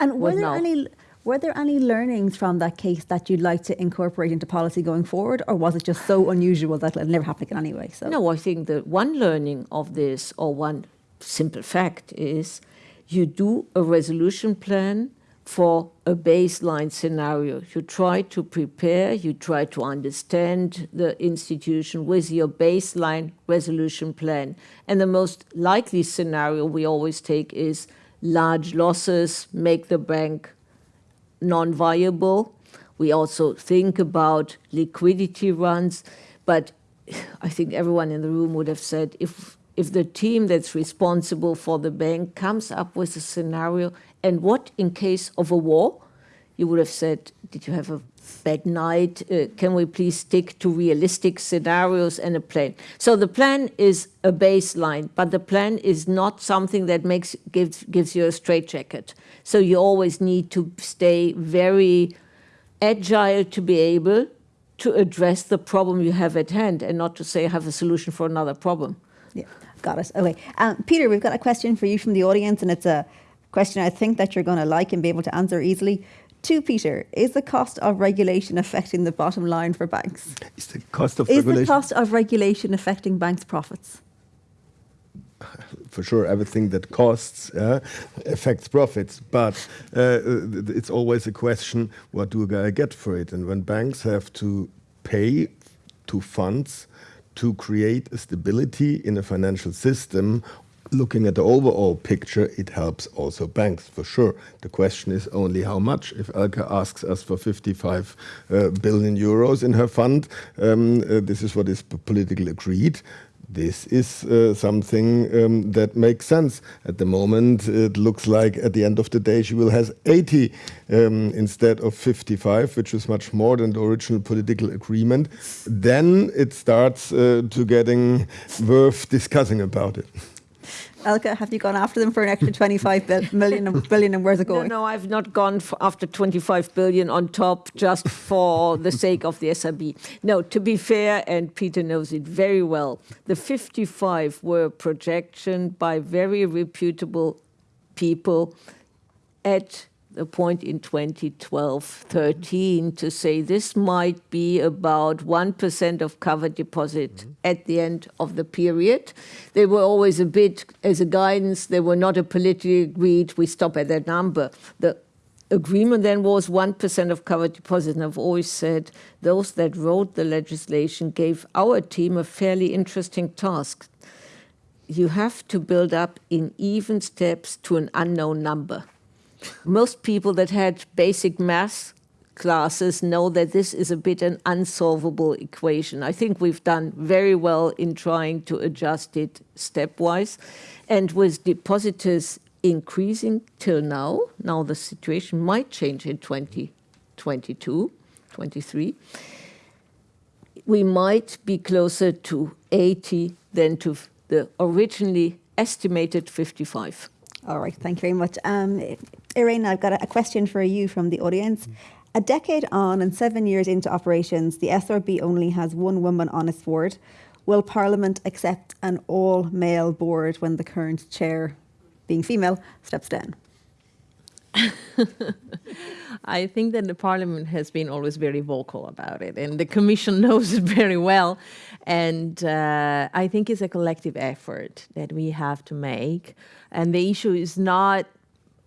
And were there now. any were there any learnings from that case that you'd like to incorporate into policy going forward, or was it just so unusual that it never happened again anyway? So. No, I think the one learning of this, or one simple fact, is you do a resolution plan for a baseline scenario. You try to prepare, you try to understand the institution with your baseline resolution plan. And the most likely scenario we always take is large losses make the bank non-viable. We also think about liquidity runs, but I think everyone in the room would have said if if the team that's responsible for the bank comes up with a scenario and what in case of a war? You would have said, did you have a bad night? Uh, can we please stick to realistic scenarios and a plan? So the plan is a baseline, but the plan is not something that makes gives gives you a straitjacket. So you always need to stay very agile to be able to address the problem you have at hand and not to say I have a solution for another problem. Yeah, got it. Okay. Um, Peter, we've got a question for you from the audience and it's a question I think that you're going to like and be able to answer easily. To Peter, is the cost of regulation affecting the bottom line for banks? Is the cost of is regulation? the cost of regulation affecting banks' profits? For sure, everything that costs uh, affects profits, but uh, it's always a question: what do I get for it? And when banks have to pay to funds to create a stability in a financial system looking at the overall picture, it helps also banks for sure. The question is only how much. If Elke asks us for 55 uh, billion euros in her fund, um, uh, this is what is politically agreed. This is uh, something um, that makes sense. At the moment, it looks like at the end of the day, she will have 80 um, instead of 55, which is much more than the original political agreement. Then it starts uh, to getting worth discussing about it. Elke, have you gone after them for an extra 25 million, billion and where's it going? No, no, I've not gone after 25 billion on top just for the sake of the SRB. No, to be fair, and Peter knows it very well, the 55 were projection by very reputable people at a point in 2012 13 to say this might be about 1% of covered deposit mm -hmm. at the end of the period. They were always a bit, as a guidance, they were not a politically agreed, we stop at that number. The agreement then was 1% of covered deposit. And I've always said those that wrote the legislation gave our team a fairly interesting task. You have to build up in even steps to an unknown number most people that had basic math classes know that this is a bit an unsolvable equation. I think we've done very well in trying to adjust it stepwise. And with depositors increasing till now, now the situation might change in 2022, 23, we might be closer to 80 than to the originally estimated 55. All right, thank you very much. Um, Irene, I've got a, question for you from the audience. A decade on and seven years into operations, the SRB only has one woman on its board. Will Parliament accept an all-male board when the current chair, being female, steps down? [laughs] I think that the Parliament has been always very vocal about it, and the Commission [laughs] knows it very well. And uh, I think it's a collective effort that we have to make. And the issue is not,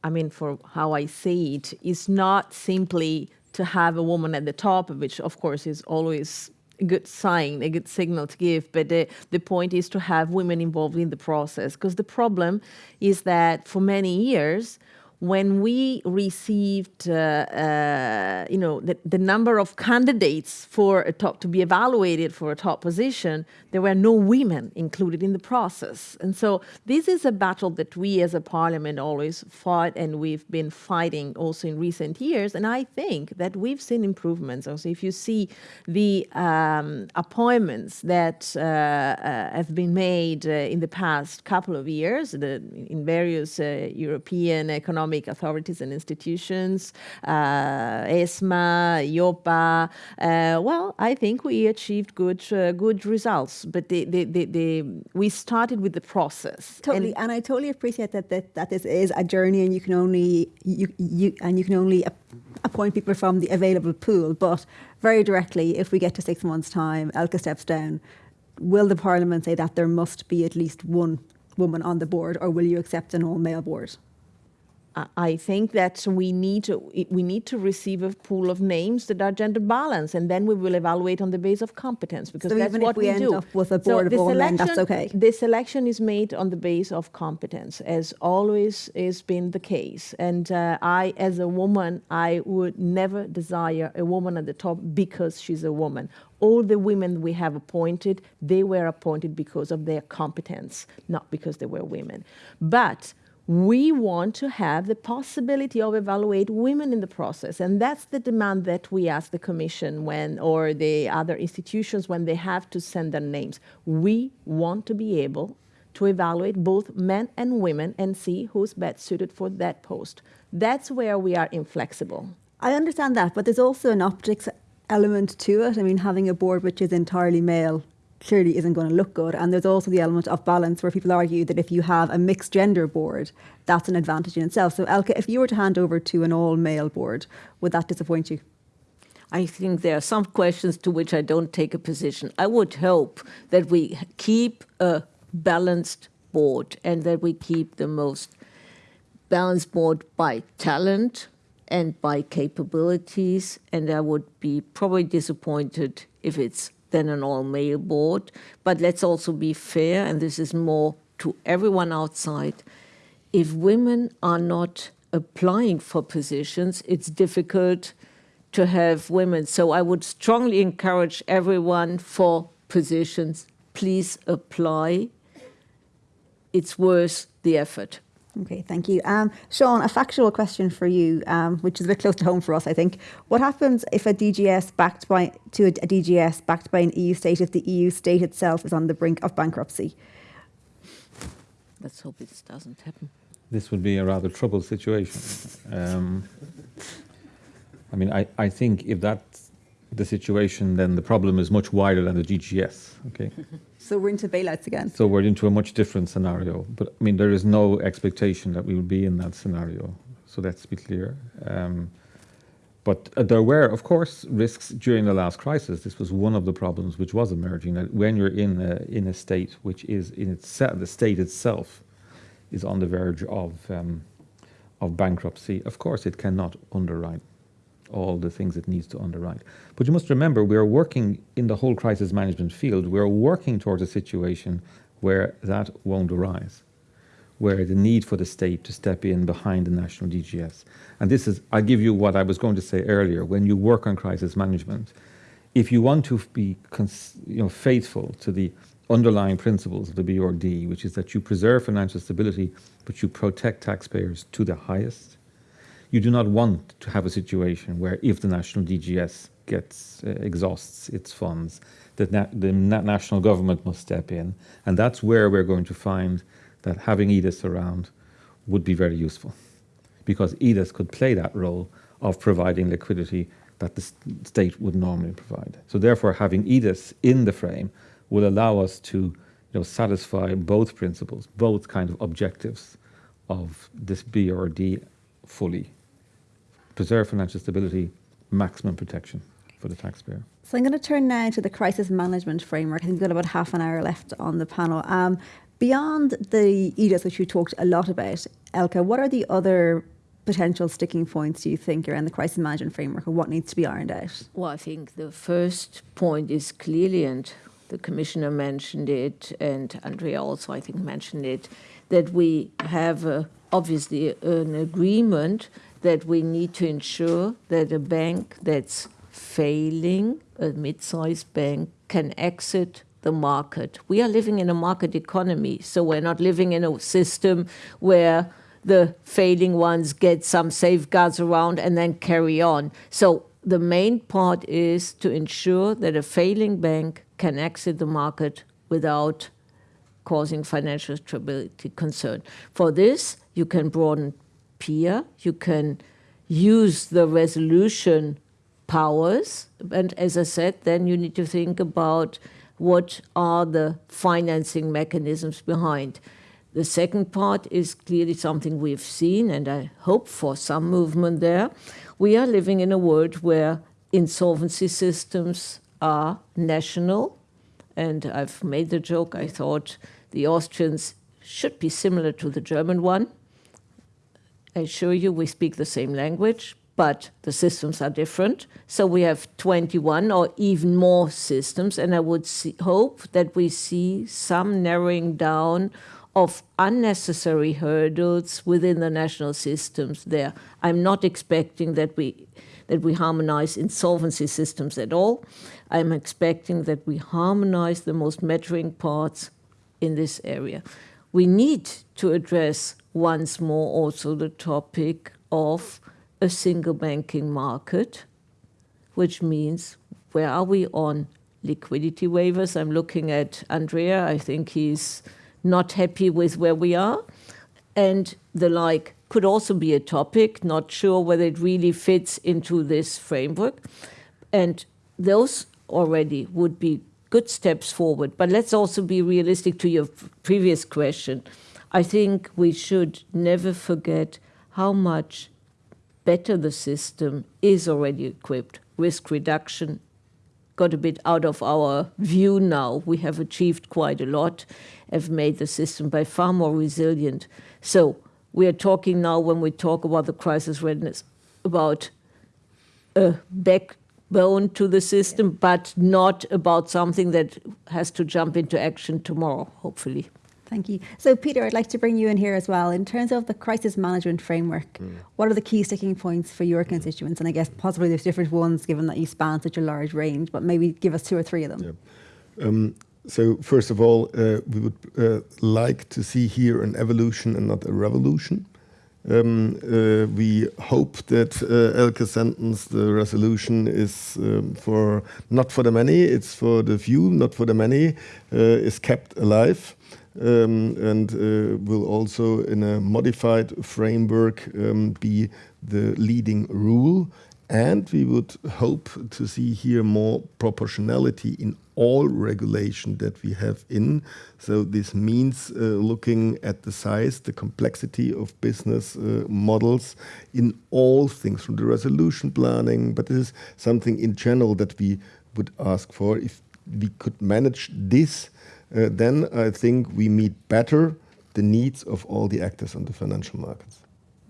I mean, for how I see it, is not simply to have a woman at the top, which of course is always a good sign, a good signal to give. But the, the point is to have women involved in the process. Because the problem is that for many years, when we received, uh, uh, you know, the, the, number of candidates for a top to be evaluated for a top position, there were no women included in the process. And so this is a battle that we as a parliament always fought and we've been fighting also in recent years. And I think that we've seen improvements. Also, if you see the um, appointments that uh, uh have been made uh, in the past couple of years the, in various uh, European economic economic authorities and institutions, uh, ESMA, EIOPA. Uh, well, I think we achieved good uh, good results, but the, the, the, the, we started with the process. Totally, and, and I totally appreciate that, that that this is a journey, and you can only you you and you can only appoint people from the available pool. But very directly, if we get to six months' time, Elke steps down. Will the Parliament say that there must be at least one woman on the board, or will you accept an all-male board? I think that we need to we need to receive a pool of names that are gender balanced, and then we will evaluate on the basis of competence because so that's what we, we end do. Up with a board so of all men, that's okay. The selection is made on the basis of competence, as always has been the case. And uh, I, as a woman, I would never desire a woman at the top because she's a woman. All the women we have appointed, they were appointed because of their competence, not because they were women. But we want to have the possibility of evaluate women in the process and that's the demand that we ask the commission when or the other institutions when they have to send their names. We want to be able to evaluate both men and women and see who's best suited for that post. That's where we are inflexible. I understand that but there's also an optics element to it. I mean having a board which is entirely male clearly isn't going to look good. And there's also the element of balance where people argue that if you have a mixed gender board, that's an advantage in itself. So, Elke, if you were to hand over to an all male board, would that disappoint you? I think there are some questions to which I don't take a position. I would hope that we keep a balanced board and that we keep the most balanced board by talent and by capabilities. And I would be probably disappointed if it's than an all-male board. But let's also be fair, and this is more to everyone outside. If women are not applying for positions, it's difficult to have women. So I would strongly encourage everyone for positions, please apply. It's worth the effort. Okay, thank you. Um, Sean, a factual question for you, um, which is a bit close to home for us, I think. What happens if a DGS backed by to a, a DGS backed by an EU state if the EU state itself is on the brink of bankruptcy? Let's hope this doesn't happen. This would be a rather troubled situation. Um, I mean, I, I think if that's the situation, then the problem is much wider than the DGS. Okay. [laughs] So we're into bailouts again. So we're into a much different scenario. But I mean, there is no expectation that we will be in that scenario. So let's be clear. Um, but uh, there were, of course, risks during the last crisis. This was one of the problems which was emerging. That when you're in a, in a state which is in itself, the state itself is on the verge of um, of bankruptcy. Of course, it cannot underwrite all the things it needs to underwrite. But you must remember, we are working in the whole crisis management field, we are working towards a situation where that won't arise, where the need for the state to step in behind the national DGS. And this is, I give you what I was going to say earlier, when you work on crisis management, if you want to be you know, faithful to the underlying principles of the BRRD, which is that you preserve financial stability, but you protect taxpayers to the highest, you do not want to have a situation where if the national DGS gets uh, exhausts its funds, that na the na national government must step in, and that's where we're going to find that having EDIS around would be very useful, because EDIS could play that role of providing liquidity that the state would normally provide. So therefore, having EDIS in the frame will allow us to you know, satisfy both principles, both kind of objectives of this BRRD fully preserve financial stability, maximum protection for the taxpayer. So I'm going to turn now to the crisis management framework. I think we've got about half an hour left on the panel. Um, beyond the EDIS, which you talked a lot about, Elke, what are the other potential sticking points do you think around the crisis management framework or what needs to be ironed out? Well, I think the first point is clearly, and the Commissioner mentioned it, and Andrea also, I think, mentioned it, that we have uh, obviously an agreement that we need to ensure that a bank that's failing, a mid-sized bank, can exit the market. We are living in a market economy, so we're not living in a system where the failing ones get some safeguards around and then carry on. So the main part is to ensure that a failing bank can exit the market without causing financial stability concern. For this, you can broaden PIA, you can use the resolution powers, and as I said, then you need to think about what are the financing mechanisms behind. The second part is clearly something we've seen, and I hope for some movement there. We are living in a world where insolvency systems are national, and I've made the joke, I thought the Austrians should be similar to the German one. I assure you we speak the same language, but the systems are different. So we have 21 or even more systems, and I would see, hope that we see some narrowing down of unnecessary hurdles within the national systems there. I'm not expecting that we that we harmonize insolvency systems at all. I'm expecting that we harmonize the most mattering parts in this area. We need to address once more also the topic of a single banking market, which means where are we on liquidity waivers? I'm looking at Andrea. I think he's not happy with where we are. And the like could also be a topic, not sure whether it really fits into this framework. And those already would be good steps forward. But let's also be realistic to your previous question. I think we should never forget how much better the system is already equipped. Risk reduction got a bit out of our view now. We have achieved quite a lot, have made the system by far more resilient. So we are talking now, when we talk about the crisis readiness, about a backbone to the system, but not about something that has to jump into action tomorrow, hopefully. Thank you. So, Peter, I'd like to bring you in here as well. In terms of the crisis management framework, mm. what are the key sticking points for your constituents? And I guess possibly there's different ones given that you span such a large range, but maybe give us two or three of them. Yeah. Um, so, first of all, uh, we would uh, like to see here an evolution and not a revolution. Um, uh, we hope that uh, Elke sentence, the resolution is um, for not for the many, it's for the few, not for the many, uh, is kept alive um, and uh, will also, in a modified framework, um, be the leading rule. And we would hope to see here more proportionality in all regulation that we have in. So this means uh, looking at the size, the complexity of business uh, models in all things from the resolution planning, but this is something in general that we would ask for. If we could manage this uh, then I think we meet better the needs of all the actors on the financial markets.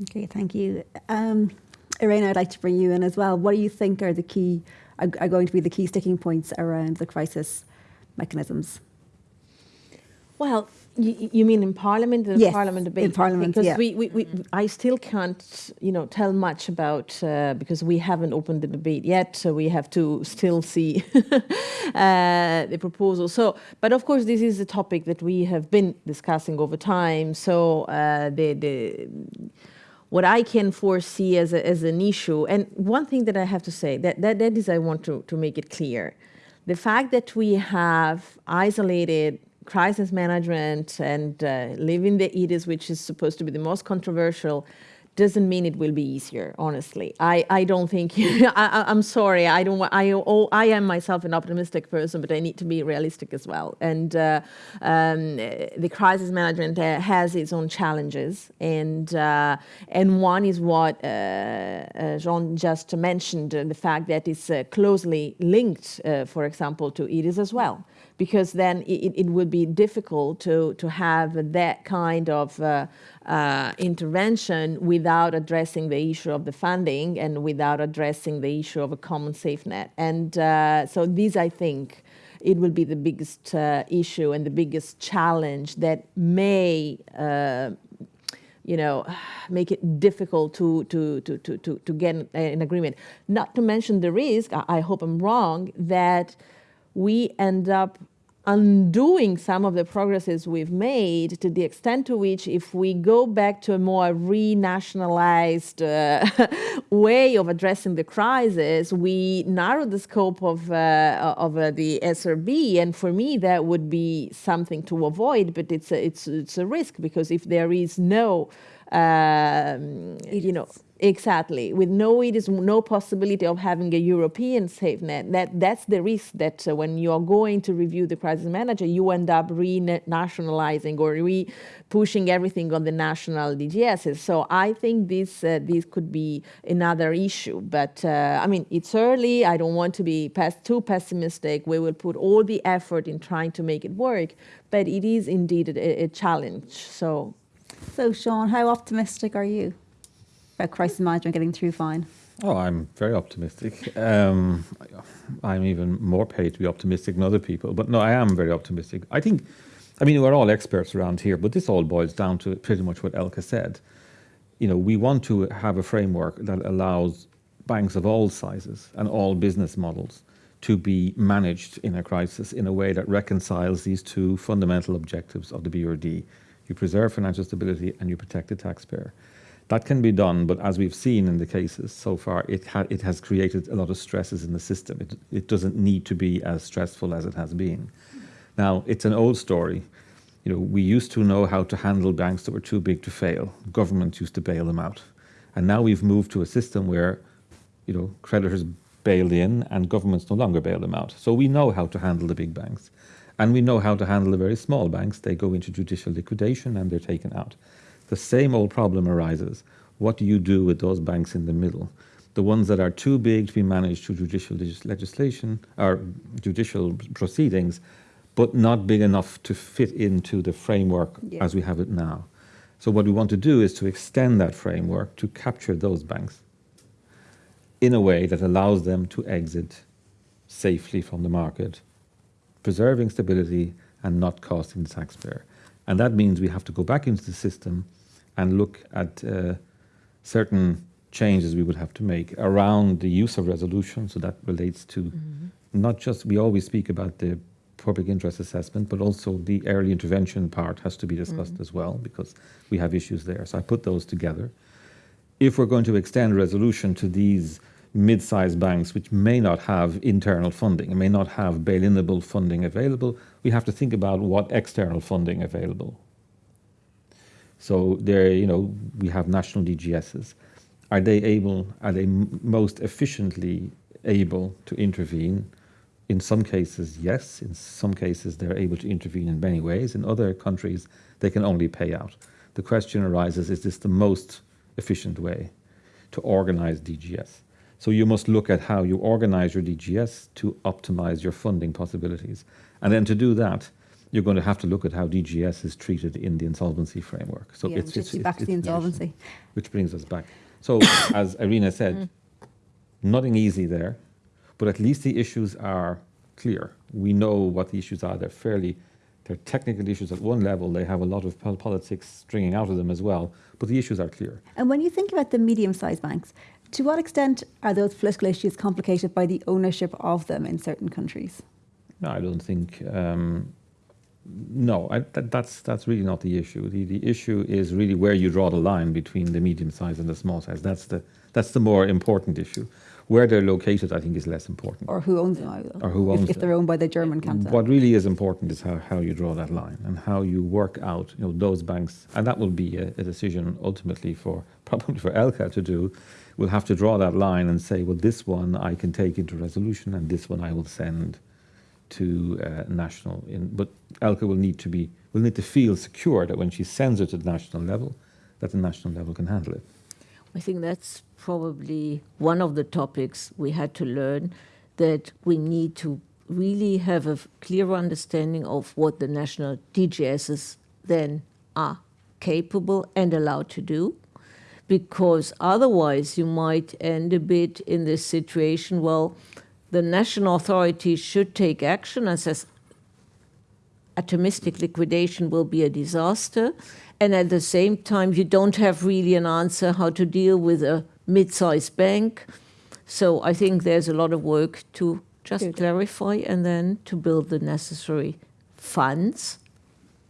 Okay, thank you. Um, Irene, I'd like to bring you in as well. What do you think are the key, are, are going to be the key sticking points around the crisis mechanisms? Well, you, you, mean in Parliament, the yes, Parliament debate? in Parliament, because yeah. we, we, we, I still can't, you know, tell much about uh, because we haven't opened the debate yet, so we have to still see [laughs] uh, the proposal. So, but of course, this is a topic that we have been discussing over time. So, uh, the the what I can foresee as a, as an issue, and one thing that I have to say that that, that is I want to to make it clear, the fact that we have isolated crisis management and uh, living the EDIS, which is supposed to be the most controversial, doesn't mean it will be easier honestly. I, I don't think [laughs] I, am sorry. I don't I, oh, I am myself an optimistic person but i need to be realistic as well. And uh, um, the crisis management uh, has its own challenges. And uh, and one is what uh, uh, Sean just mentioned the fact that it's uh, closely linked for example to edis as well because then it, it would be difficult to, to have that kind of uh, uh, intervention without addressing the issue of the funding and without addressing the issue of a common safe net. And uh, so these, I think, it will be the biggest uh, issue and the biggest challenge that may uh, you know, make it difficult to, to, to, to, to, to get an agreement. Not to mention the risk, I hope I'm wrong, that we end up undoing some of the progresses we've made to the extent to which if we go back to a more renationalized uh, [laughs] way of addressing the crisis, we narrow the scope of, uh, of uh, the SRB. And for me, that would be something to avoid, but it's a, it's, it's a risk because if there is no, um, you know, Exactly. With no, it is no possibility of having a European safe net. That that's the risk that uh, when you are going to review the crisis manager, you end up re-nationalizing or re-pushing everything on the national DGSs. So I think this uh, this could be another issue. But uh, I mean, it's early. I don't want to be past, too pessimistic. We will put all the effort in trying to make it work. But it is indeed a, a challenge. So. So, Sean, how optimistic are you? About crisis management getting through fine? Oh, I'm very optimistic. Um, I'm even more paid to be optimistic than other people. But no, I am very optimistic. I think, I mean, we're all experts around here, but this all boils down to pretty much what Elke said. You know, we want to have a framework that allows banks of all sizes and all business models to be managed in a crisis in a way that reconciles these two fundamental objectives of the BRD. You preserve financial stability and you protect the taxpayer. That can be done, but as we've seen in the cases so far, it, ha it has created a lot of stresses in the system. It, it doesn't need to be as stressful as it has been. Now, it's an old story. You know, we used to know how to handle banks that were too big to fail. Governments used to bail them out. And now we've moved to a system where, you know, creditors bail in and governments no longer bail them out. So we know how to handle the big banks. And we know how to handle the very small banks. They go into judicial liquidation and they're taken out the same old problem arises. What do you do with those banks in the middle? The ones that are too big to be managed through judicial legislation or judicial proceedings, but not big enough to fit into the framework yeah. as we have it now. So what we want to do is to extend that framework to capture those banks in a way that allows them to exit safely from the market, preserving stability and not costing the taxpayer. And that means we have to go back into the system and look at uh, certain changes we would have to make around the use of resolution. So that relates to mm -hmm. not just, we always speak about the public interest assessment, but also the early intervention part has to be discussed mm -hmm. as well because we have issues there. So I put those together. If we're going to extend resolution to these mid-sized banks which may not have internal funding may not have bail-inable funding available, we have to think about what external funding available so there, you know, we have national DGSs. Are they able, are they most efficiently able to intervene? In some cases, yes. In some cases, they're able to intervene in many ways. In other countries, they can only pay out. The question arises, is this the most efficient way to organize DGS? So you must look at how you organize your DGS to optimize your funding possibilities. And then to do that, you're going to have to look at how DGS is treated in the insolvency framework. So yeah, it's, it's, it's back it's, to the insolvency. Which brings us back. So [coughs] as Irina said, mm. nothing easy there, but at least the issues are clear. We know what the issues are. They're fairly, they're technical issues at one level. They have a lot of politics stringing out of them as well, but the issues are clear. And when you think about the medium-sized banks, to what extent are those political issues complicated by the ownership of them in certain countries? No, I don't think um, no, I, that, that's that's really not the issue. The the issue is really where you draw the line between the medium size and the small size. That's the that's the more important issue. Where they're located, I think, is less important. Or who owns them? either. Or who If- owns If they're owned by the German canton. What really is important is how, how you draw that line and how you work out, you know, those banks, and that will be a, a decision ultimately for [laughs] probably for Elke to do. We'll have to draw that line and say, well, this one I can take into resolution, and this one I will send to uh, national. In, but Elke will need to be will need to feel secure that when she sends it to the national level, that the national level can handle it. I think that's probably one of the topics we had to learn that we need to really have a clear understanding of what the national DGSs then are capable and allowed to do. Because otherwise, you might end a bit in this situation. Well, the national authorities should take action and says atomistic liquidation will be a disaster. And at the same time, you don't have really an answer how to deal with a mid sized bank. So I think there's a lot of work to just Good. clarify and then to build the necessary funds,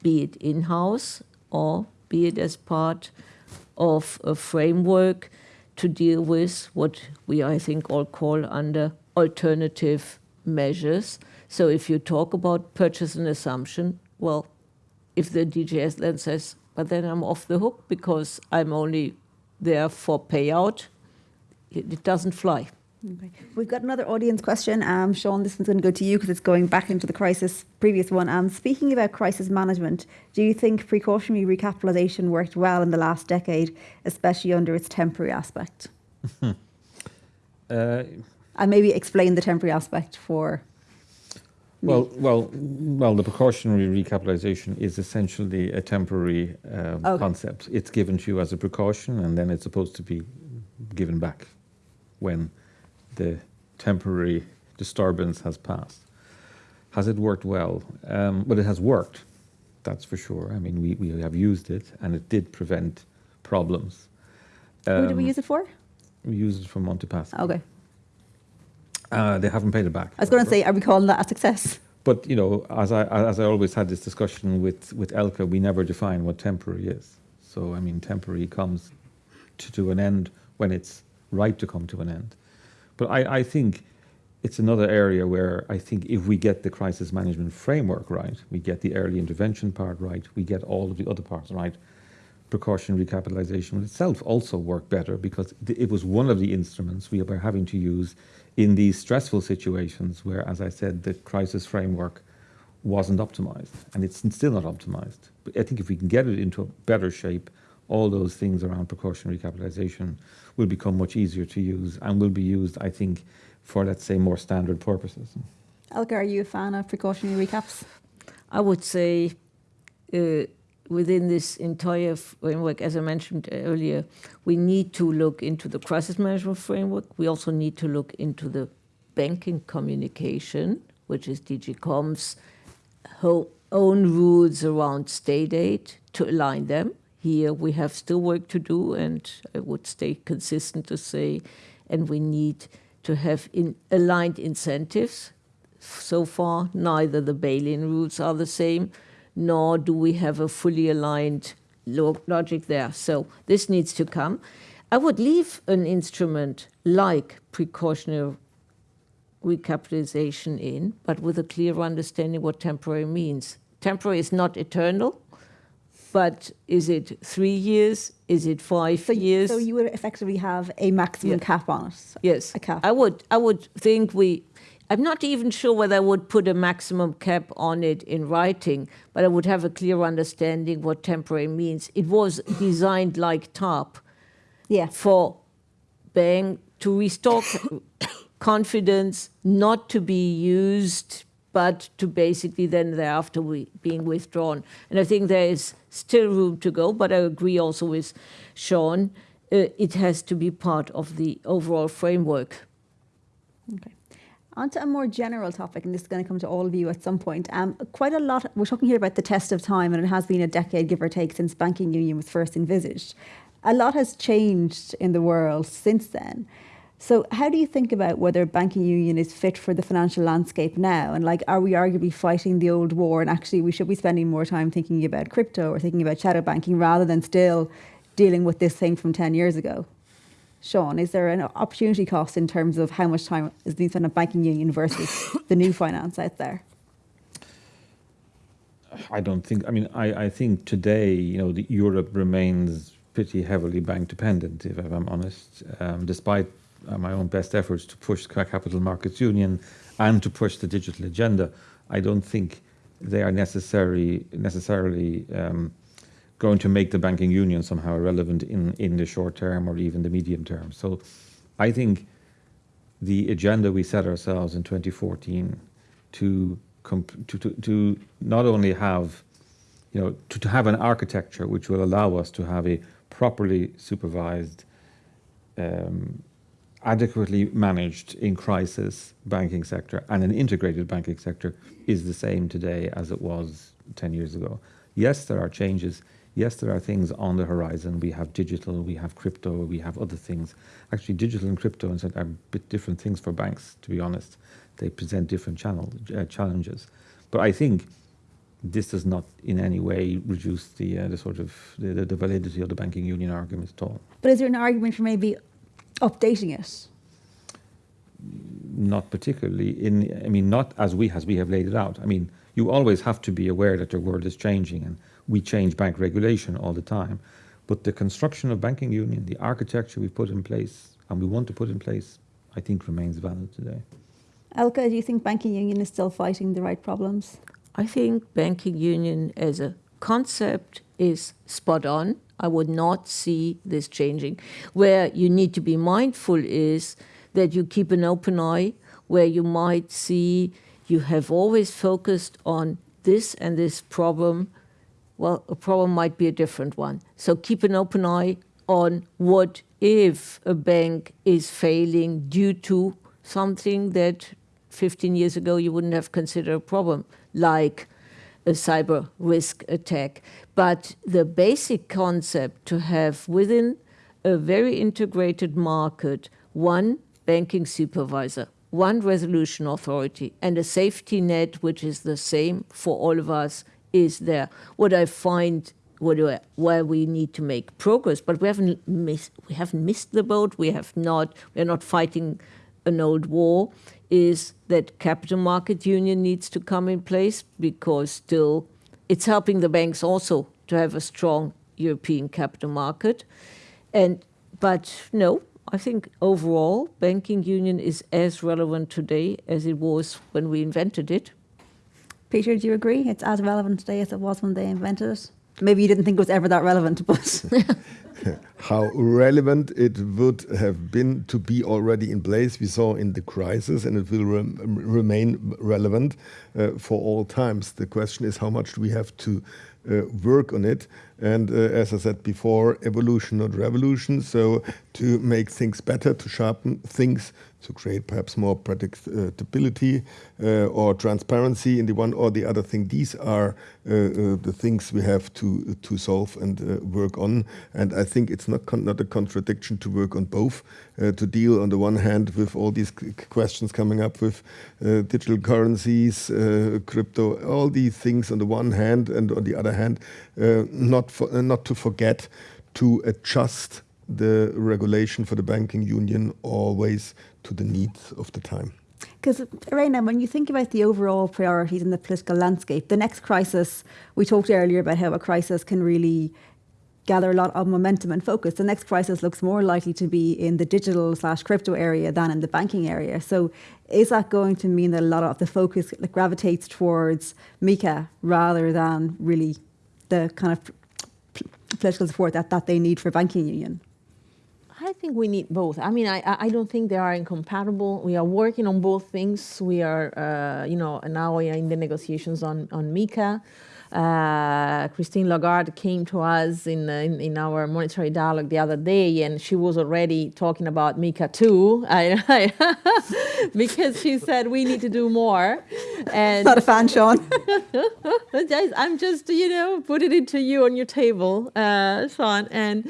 be it in house or be it as part of a framework to deal with what we, I think, all call under alternative measures. So if you talk about purchase and assumption, well, if the DGS then says, but then I'm off the hook because I'm only there for payout, it, it doesn't fly. Okay. We've got another audience question. Um, Sean, this one's going to go to you because it's going back into the crisis previous one. Um, speaking about crisis management, do you think precautionary recapitalisation worked well in the last decade, especially under its temporary aspect? [laughs] Uh, And maybe explain the temporary aspect for. me. Well, well, well. The precautionary recapitalisation is essentially a temporary um, Okay. concept. It's given to you as a precaution, and then it's supposed to be given back when the temporary disturbance has passed. Has it worked well? Um, well, it has worked. That's for sure. I mean, we, we have used it, and it did prevent problems. Who did we Um, use it for? We used it for Montepaschi. Okay. Uh, they haven't paid it back. I was going to say, are we calling that a success? But you know, as I as I always had this discussion with with Elke, we never define what temporary is. So I mean, temporary comes to, to an end when it's right to come to an end. But I, I think it's another area where I think if we get the crisis management framework right, we get the early intervention part right, we get all of the other parts right. Precautionary recapitalisation will itself also work better because it was one of the instruments we were having to use in these stressful situations where, as I said, the crisis framework wasn't optimized and it's still not optimized. But I think if we can get it into a better shape, all those things around precautionary capitalization will become much easier to use and will be used, I think, for let's say more standard purposes. Elke, are you a fan of precautionary recaps? I would say uh, within this entire framework, as I mentioned earlier, we need to look into the crisis management framework. We also need to look into the banking communication, which is DG COMP's own rules around state aid to align them. Here we have still work to do, and I would stay consistent to say, and we need to have in aligned incentives so far, neither the bail-in rules are the same, nor do we have a fully aligned lo- logic there. So this needs to come. I would leave an instrument like precautionary recapitalization in, but with a clear understanding what temporary means. Temporary is not eternal, but is it three years? Is it five So, years? so you would effectively have a maximum Yeah. cap on it. Yes, a cap. I would. I would think we. I'm not even sure whether I would put a maximum cap on it in writing, but I would have a clear understanding what temporary means. It was designed like TARP Yeah. for bank to restore [coughs] confidence, not to be used, but to basically then thereafter we, being withdrawn. And I think there is still room to go, but I agree also with Sean. Uh, it has to be part of the overall framework. Okay. On to a more general topic, and this is going to come to all of you at some point. Um, quite a lot, we're talking here about the test of time, and it has been a decade, give or take, since banking union was first envisaged. A lot has changed in the world since then. So, how do you think about whether banking union is fit for the financial landscape now? And like, are we arguably fighting the old war? And actually, we should be spending more time thinking about crypto or thinking about shadow banking rather than still dealing with this thing from 10 years ago? Sean, is there an opportunity cost in terms of how much time is being spent on banking union versus the new finance out there? I don't think. I mean, I, I think today, you know, Europe remains pretty heavily bank dependent, if I'm honest, um, despite uh, my own best efforts to push capital markets union and to push the digital agenda. I don't think they are necessary necessarily um, going to make the banking union somehow irrelevant in in the short term or even the medium term. So, I think the agenda we set ourselves in 2014 to to, to, to not only have, you know, to, to have an architecture which will allow us to have a properly supervised, um, adequately managed in crisis banking sector and an integrated banking sector is the same today as it was 10 years ago. Yes, there are changes. Yes, there are things on the horizon. We have digital, we have crypto, we have other things. Actually, digital and crypto are a bit different things for banks, to be honest they present different channel, uh, challenges. But I think this does not in any way reduce the uh, the sort of the, the, validity of the banking union argument at all. But is there an argument for maybe updating it? Not particularly. In I mean, not as we as we have laid it out. I mean, you always have to be aware that the world is changing, and we change bank regulation all the time. But the construction of banking union, the architecture we put in place, and we want to put in place, I think remains valid today. Elke, do you think banking union is still fighting the right problems? I think banking union as a concept is spot on. I would not see this changing. Where you need to be mindful is that you keep an open eye, where you might see you have always focused on this and this problem. Well, a problem might be a different one. So keep an open eye on what if a bank is failing due to something that 15 years ago you wouldn't have considered a problem, like a cyber risk attack. But the basic concept to have within a very integrated market one banking supervisor, one resolution authority, and a safety net, which is the same for all of us, is there. What I find what where we need to make progress, but we haven't missed, we haven't missed the boat. We have not. We're not fighting an old war is that capital market union needs to come in place because still it's helping the banks also to have a strong European capital market. And but no, I think overall banking union is as relevant today as it was when we invented it. Peter, do you agree? It's as relevant today as it was when they invented it? Maybe you didn't think it was ever that relevant, [laughs] but [laughs] how relevant it would have been to be already in place. We saw in the crisis, and it will remain relevant uh, for all times. The question is how much do we have to uh, work on it. And uh, as I said before, evolution, not revolution. So to make things better, to sharpen things, to create perhaps more predictability uh, or transparency in the one or the other thing. These are uh, uh, the things we have to to solve and uh, work on. And I think it's not not a contradiction to work on both. to deal on the one hand with all these questions coming up with digital currencies, crypto, all these things on the one hand, and on the other hand, not for, not to forget to adjust the regulation for the banking union always to the needs of the time. Because, Irena, when you think about the overall priorities in the political landscape, the next crisis, we talked earlier about how a crisis can really gather a lot of momentum and focus. The next crisis looks more likely to be in the digital slash crypto area than in the banking area. So, is that going to mean that a lot of the focus gravitates towards MiCA rather than really the kind of political support that, that they need for banking union? I think we need both. I mean, I, I don't think they are incompatible. We are working on both things. We are, uh, you know, now we are in the negotiations on, on MiCA. Uh, Christine Lagarde came to us in, in, in our monetary dialogue the other day, and she was already talking about MiCA too, [laughs] I, I, [laughs] because she said we need to do more. And not a fan, Sean. [laughs] I'm just you know putting it to you on your table, uh, Sean, and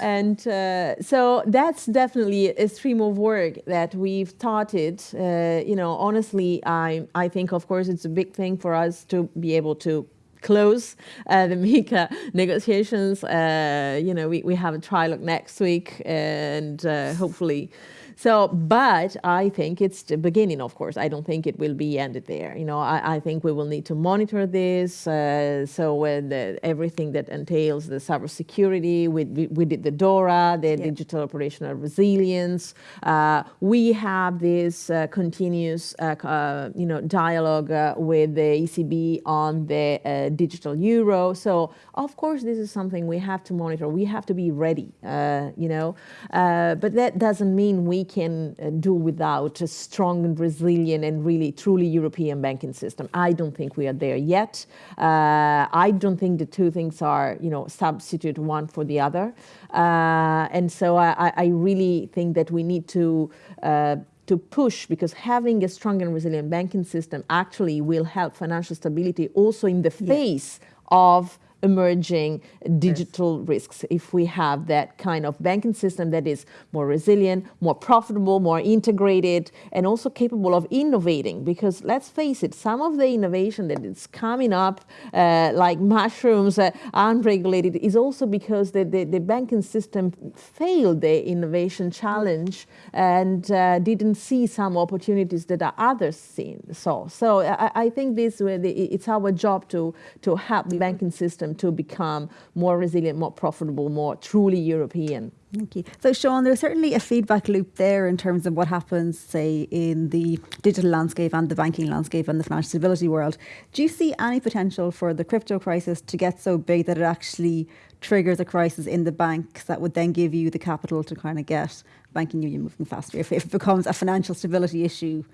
and uh, so that's definitely a stream of work that we've started. Uh, you know, honestly, I I think of course it's a big thing for us to be able to close uh, the [laughs] MiCA negotiations. Uh, you know, we, we have a trilogue next week and uh, hopefully so, but I think it's the beginning, of course. I don't think it will be ended there. You know, I, I think we will need to monitor this. Uh, so when the, everything that entails the cybersecurity, we, we, we did the DORA, the yeah. digital operational resilience. Uh, we have this uh, continuous, uh, uh, you know, dialogue uh, with the ECB on the digital euro. So of course, this is something we have to monitor. We have to be ready, you know, but that doesn't mean we can uh, do without a strong and resilient and really truly European banking system. I don't think we are there yet. Uh, I don't think the two things are, you know, substitute one for the other. Uh, and so I, I, really think that we need to uh, to push because having a strong and resilient banking system actually will help financial stability also in the face yeah. of emerging digital yes. risks if we have that kind of banking system that is more resilient, more profitable, more integrated, and also capable of innovating. Because let's face it, some of the innovation that is coming up, uh, like mushrooms, uh, unregulated, is also because the, the, the, banking system failed the innovation challenge and uh, didn't see some opportunities that others seen, saw. So I, I think this it's our job to, to help the banking system system to become more resilient, more profitable, more truly European. Thank you. So, Sean, there's certainly a feedback loop there in terms of what happens, say, in the digital landscape and the banking landscape and the financial stability world. Do you see any potential for the crypto crisis to get so big that it actually triggers a crisis in the banks that would then give you the capital to kind of get banking union moving faster if it becomes a financial stability issue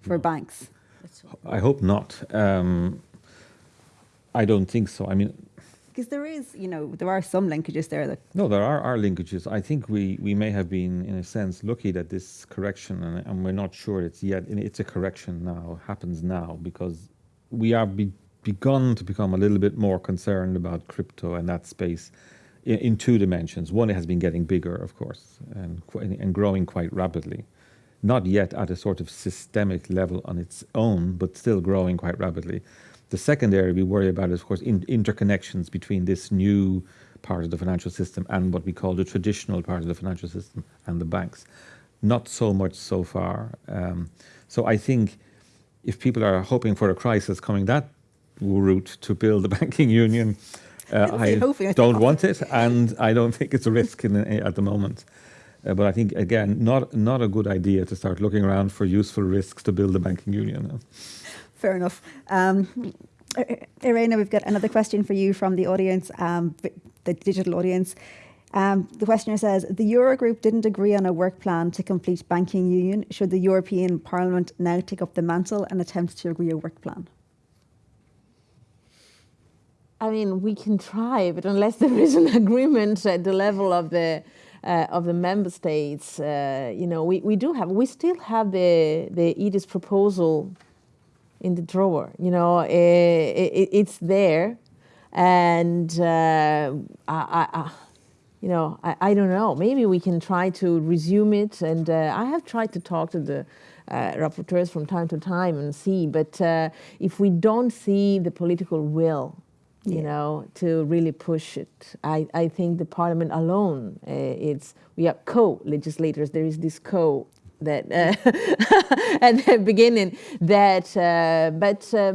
for no. banks? I hope not. Um, I don't think so. I mean, because there is, you know, there are some linkages there that. No, there are, are linkages. I think we, we may have been, in a sense, lucky that this correction, and, and we're not sure it's yet, it's a correction now, happens now, because we are be, begun to become a little bit more concerned about crypto and that space in, in two dimensions. One, it has been getting bigger, of course, and, and growing quite rapidly. Not yet at a sort of systemic level on its own, but still growing quite rapidly. The second area we worry about is, of course, in, interconnections between this new part of the financial system and what we call the traditional part of the financial system and the banks. Not so much so far. Um, so I think if people are hoping for a crisis coming that route to build the [laughs] banking union, uh, I don't want it, and I don't think it's a risk in, at the moment. Uh, but I think again, not not a good idea to start looking around for useful risks to build a banking union. Fair enough. Um, Irena, we've got another question for you from the audience, um, the digital audience. Um, the questioner says, the Eurogroup didn't agree on a work plan to complete banking union. Should the European Parliament now take up the mantle and attempt to agree a work plan? I mean, we can try, but unless there is an [laughs] agreement at the level of the uh, of the member states, uh, you know, we, we do have, we still have the the EDIS proposal in the drawer. You know, it, it, it's there, and uh, I, I, you know, I, I don't know. Maybe we can try to resume it. And uh, I have tried to talk to the uh, rapporteurs from time to time and see. But uh, if we don't see the political will, you yeah. know, to really push it, I, I think the Parliament alone, uh, it's we are co-legislators. There is this co that uh, [laughs] at the beginning that uh, but uh,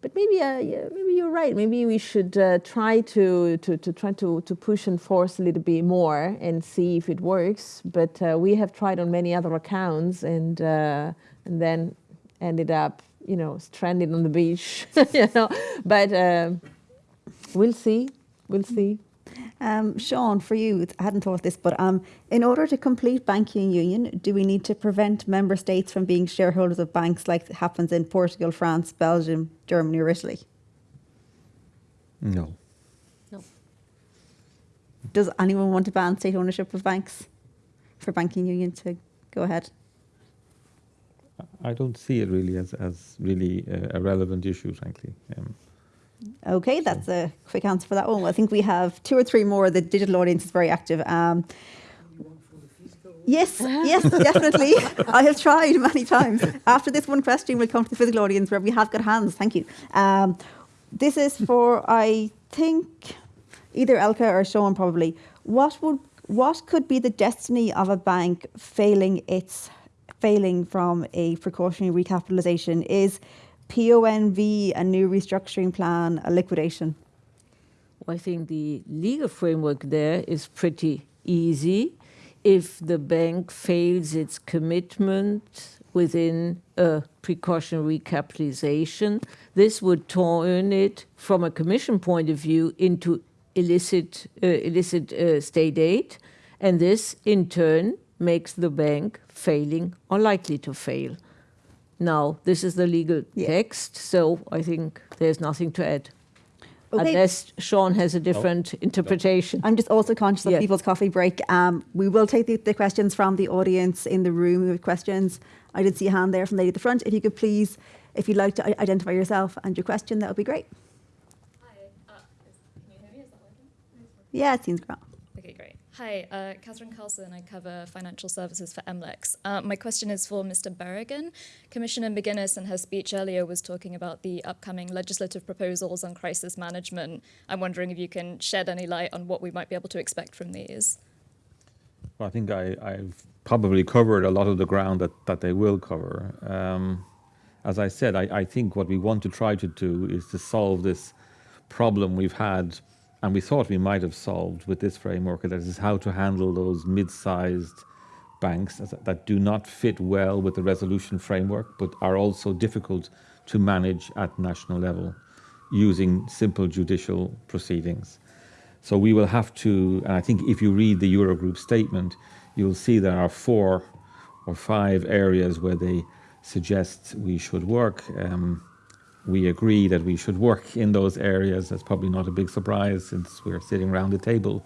but maybe uh, maybe you're right. Maybe we should uh, try to, to to try to to push and force a little bit more and see if it works. But uh, we have tried on many other accounts and and then ended up you know stranded on the beach [laughs] you know. But we'll see. We'll see um, Sean, for you, I hadn't thought this, but um, in order to complete banking union, do we need to prevent member states from being shareholders of banks like happens in Portugal, France, Belgium, Germany or Italy? No. No. Does anyone want to ban state ownership of banks for banking union to go ahead? I don't see it really as, as really a, a relevant issue, frankly. Um, Okay, that's a quick answer for that one. I think we have two or three more. The digital audience is very active. Um, yes, yes, [laughs] definitely. I have tried many times. After this one question, we'll come to the physical audience where we have got hands. Thank you. Um, this is for, I think, either Elke or Sean probably. What would what could be the destiny of a bank failing its failing from a precautionary recapitalisation? Is PONV a new restructuring plan, a liquidation? I think the legal framework there is pretty easy. If the bank fails its commitment within a precautionary capitalization, this would turn it, from a commission point of view, into illicit, uh, illicit uh, state aid, and this in turn makes the bank failing or likely to fail. Now, this is the legal Yeah. text, so I think there's nothing to add. Okay. Unless Sean has a different interpretation. I'm just also conscious of Yeah. people's coffee break. Um, we will take the, the questions from the audience in the room with questions. I did see a hand there from the lady at the front. If you could please, if you'd like to identify yourself and your question, that would be great. Hi, uh, is, can you hear me? Is that working? Yeah, it seems great. Hi, uh, Catherine Carlson. I cover financial services for MLEX. Uh, my question is for Mr. Berrigan. Commissioner McGuinness in her speech earlier was talking about the upcoming legislative proposals on crisis management. I'm wondering if you can shed any light on what we might be able to expect from these. Well, I think I, I've probably covered a lot of the ground that, that they will cover. Um, as I said, I, I think what we want to try to do is to solve this problem we've had and we thought we might have solved with this framework, that is how to handle those mid-sized banks that do not fit well with the resolution framework, but are also difficult to manage at national level using simple judicial proceedings. So we will have to, and I think if you read the Eurogroup statement, you'll see there are four or five areas where they suggest we should work. Um, we agree that we should work in those areas. That's probably not a big surprise since we're sitting around the table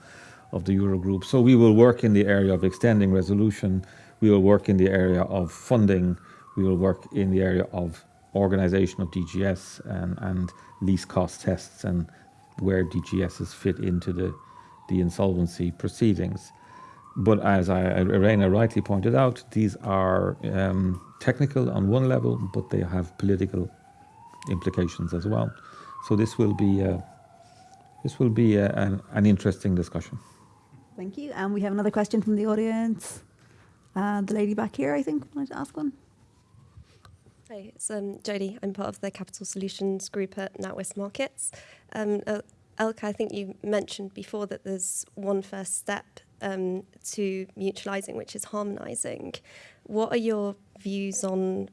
of the Eurogroup. So we will work in the area of extending resolution. We will work in the area of funding. We will work in the area of organization of DGS and, and least cost tests and where DGSs fit into the, the insolvency proceedings. But as I, Irena rightly pointed out, these are um, technical on one level, but they have political implications as well. So this will be uh, this will be a, an, an interesting discussion. Thank you. And we have another question from the audience. Uh, the lady back here, I think, wanted to ask one. Hi, it's um, Jodie. I'm part of the Capital Solutions Group at NatWest Markets. Um, uh, Elke, I think you mentioned before that there's one first step um, to mutualising, which is harmonising. What are your views on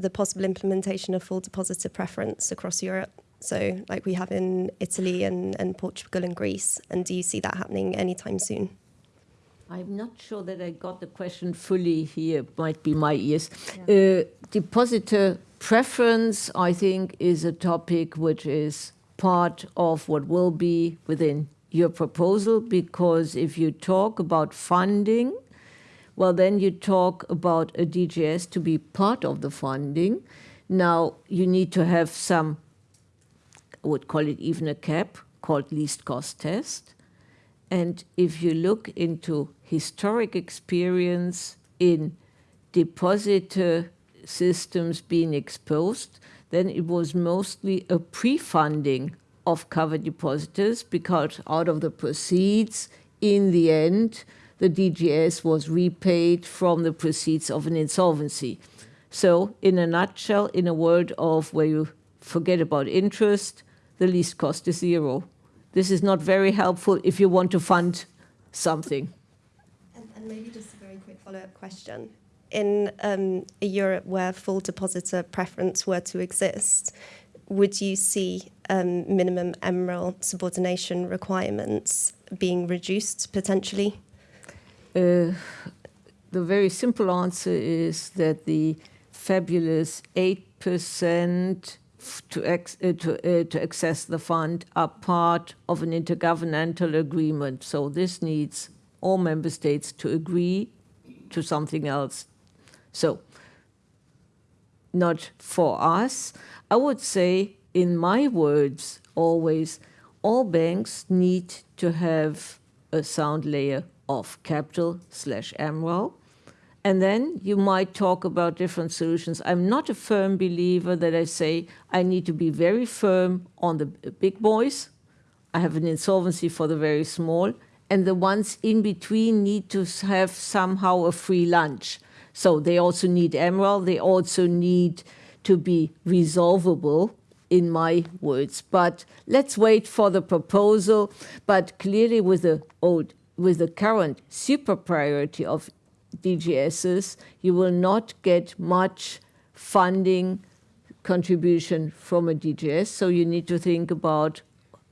the possible implementation of full depositor preference across Europe? So, like we have in Italy and, and Portugal and Greece, and do you see that happening anytime soon? I'm not sure that I got the question fully here. Might be my ears. Uh, depositor preference, I think, is a topic which is part of what will be within your proposal because if you talk about funding, well, then you talk about a DGS to be part of the funding. Now, you need to have some, I would call it even a cap, called least cost test. And if you look into historic experience in depositor systems being exposed, then it was mostly a pre-funding of covered depositors because out of the proceeds, in the end, the DGS was repaid from the proceeds of an insolvency. So, in a nutshell, in a world of where you forget about interest, the least cost is zero. This is not very helpful if you want to fund something. And, and maybe just a very quick follow-up question. In um, a Europe where full depositor preference were to exist, would you see um, minimum MREL subordination requirements being reduced potentially? Uh, the very simple answer is that the fabulous 8% to, ex- uh, to, uh, to access the fund are part of an intergovernmental agreement. So this needs all member states to agree to something else. So not for us. I would say, in my words, always, all banks need to have a sound layer of capital slash MREL. And then you might talk about different solutions. I'm not a firm believer that I say I need to be very firm on the big boys. I have an insolvency for the very small, and the ones in between need to have somehow a free lunch. So they also need MREL, they also need to be resolvable, in my words. But let's wait for the proposal. But clearly, with the old, with the current super priority of DGSs, you will not get much funding contribution from a DGS. So you need to think about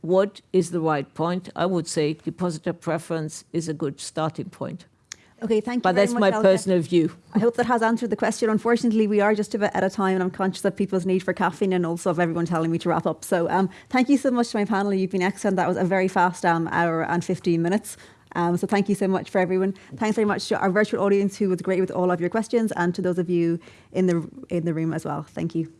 what is the right point. I would say depositor preference is a good starting point. Okay, thank you. But that's much, my personal view. I hope that has answered the question. Unfortunately, we are just about out of time, and I'm conscious of people's need for caffeine and also of everyone telling me to wrap up. So, um, thank you so much to my panel. You've been excellent. That was a very fast um, hour and 15 minutes. Um, so, thank you so much for everyone. Thanks very much to our virtual audience who was great with all of your questions, and to those of you in the in the room as well. Thank you.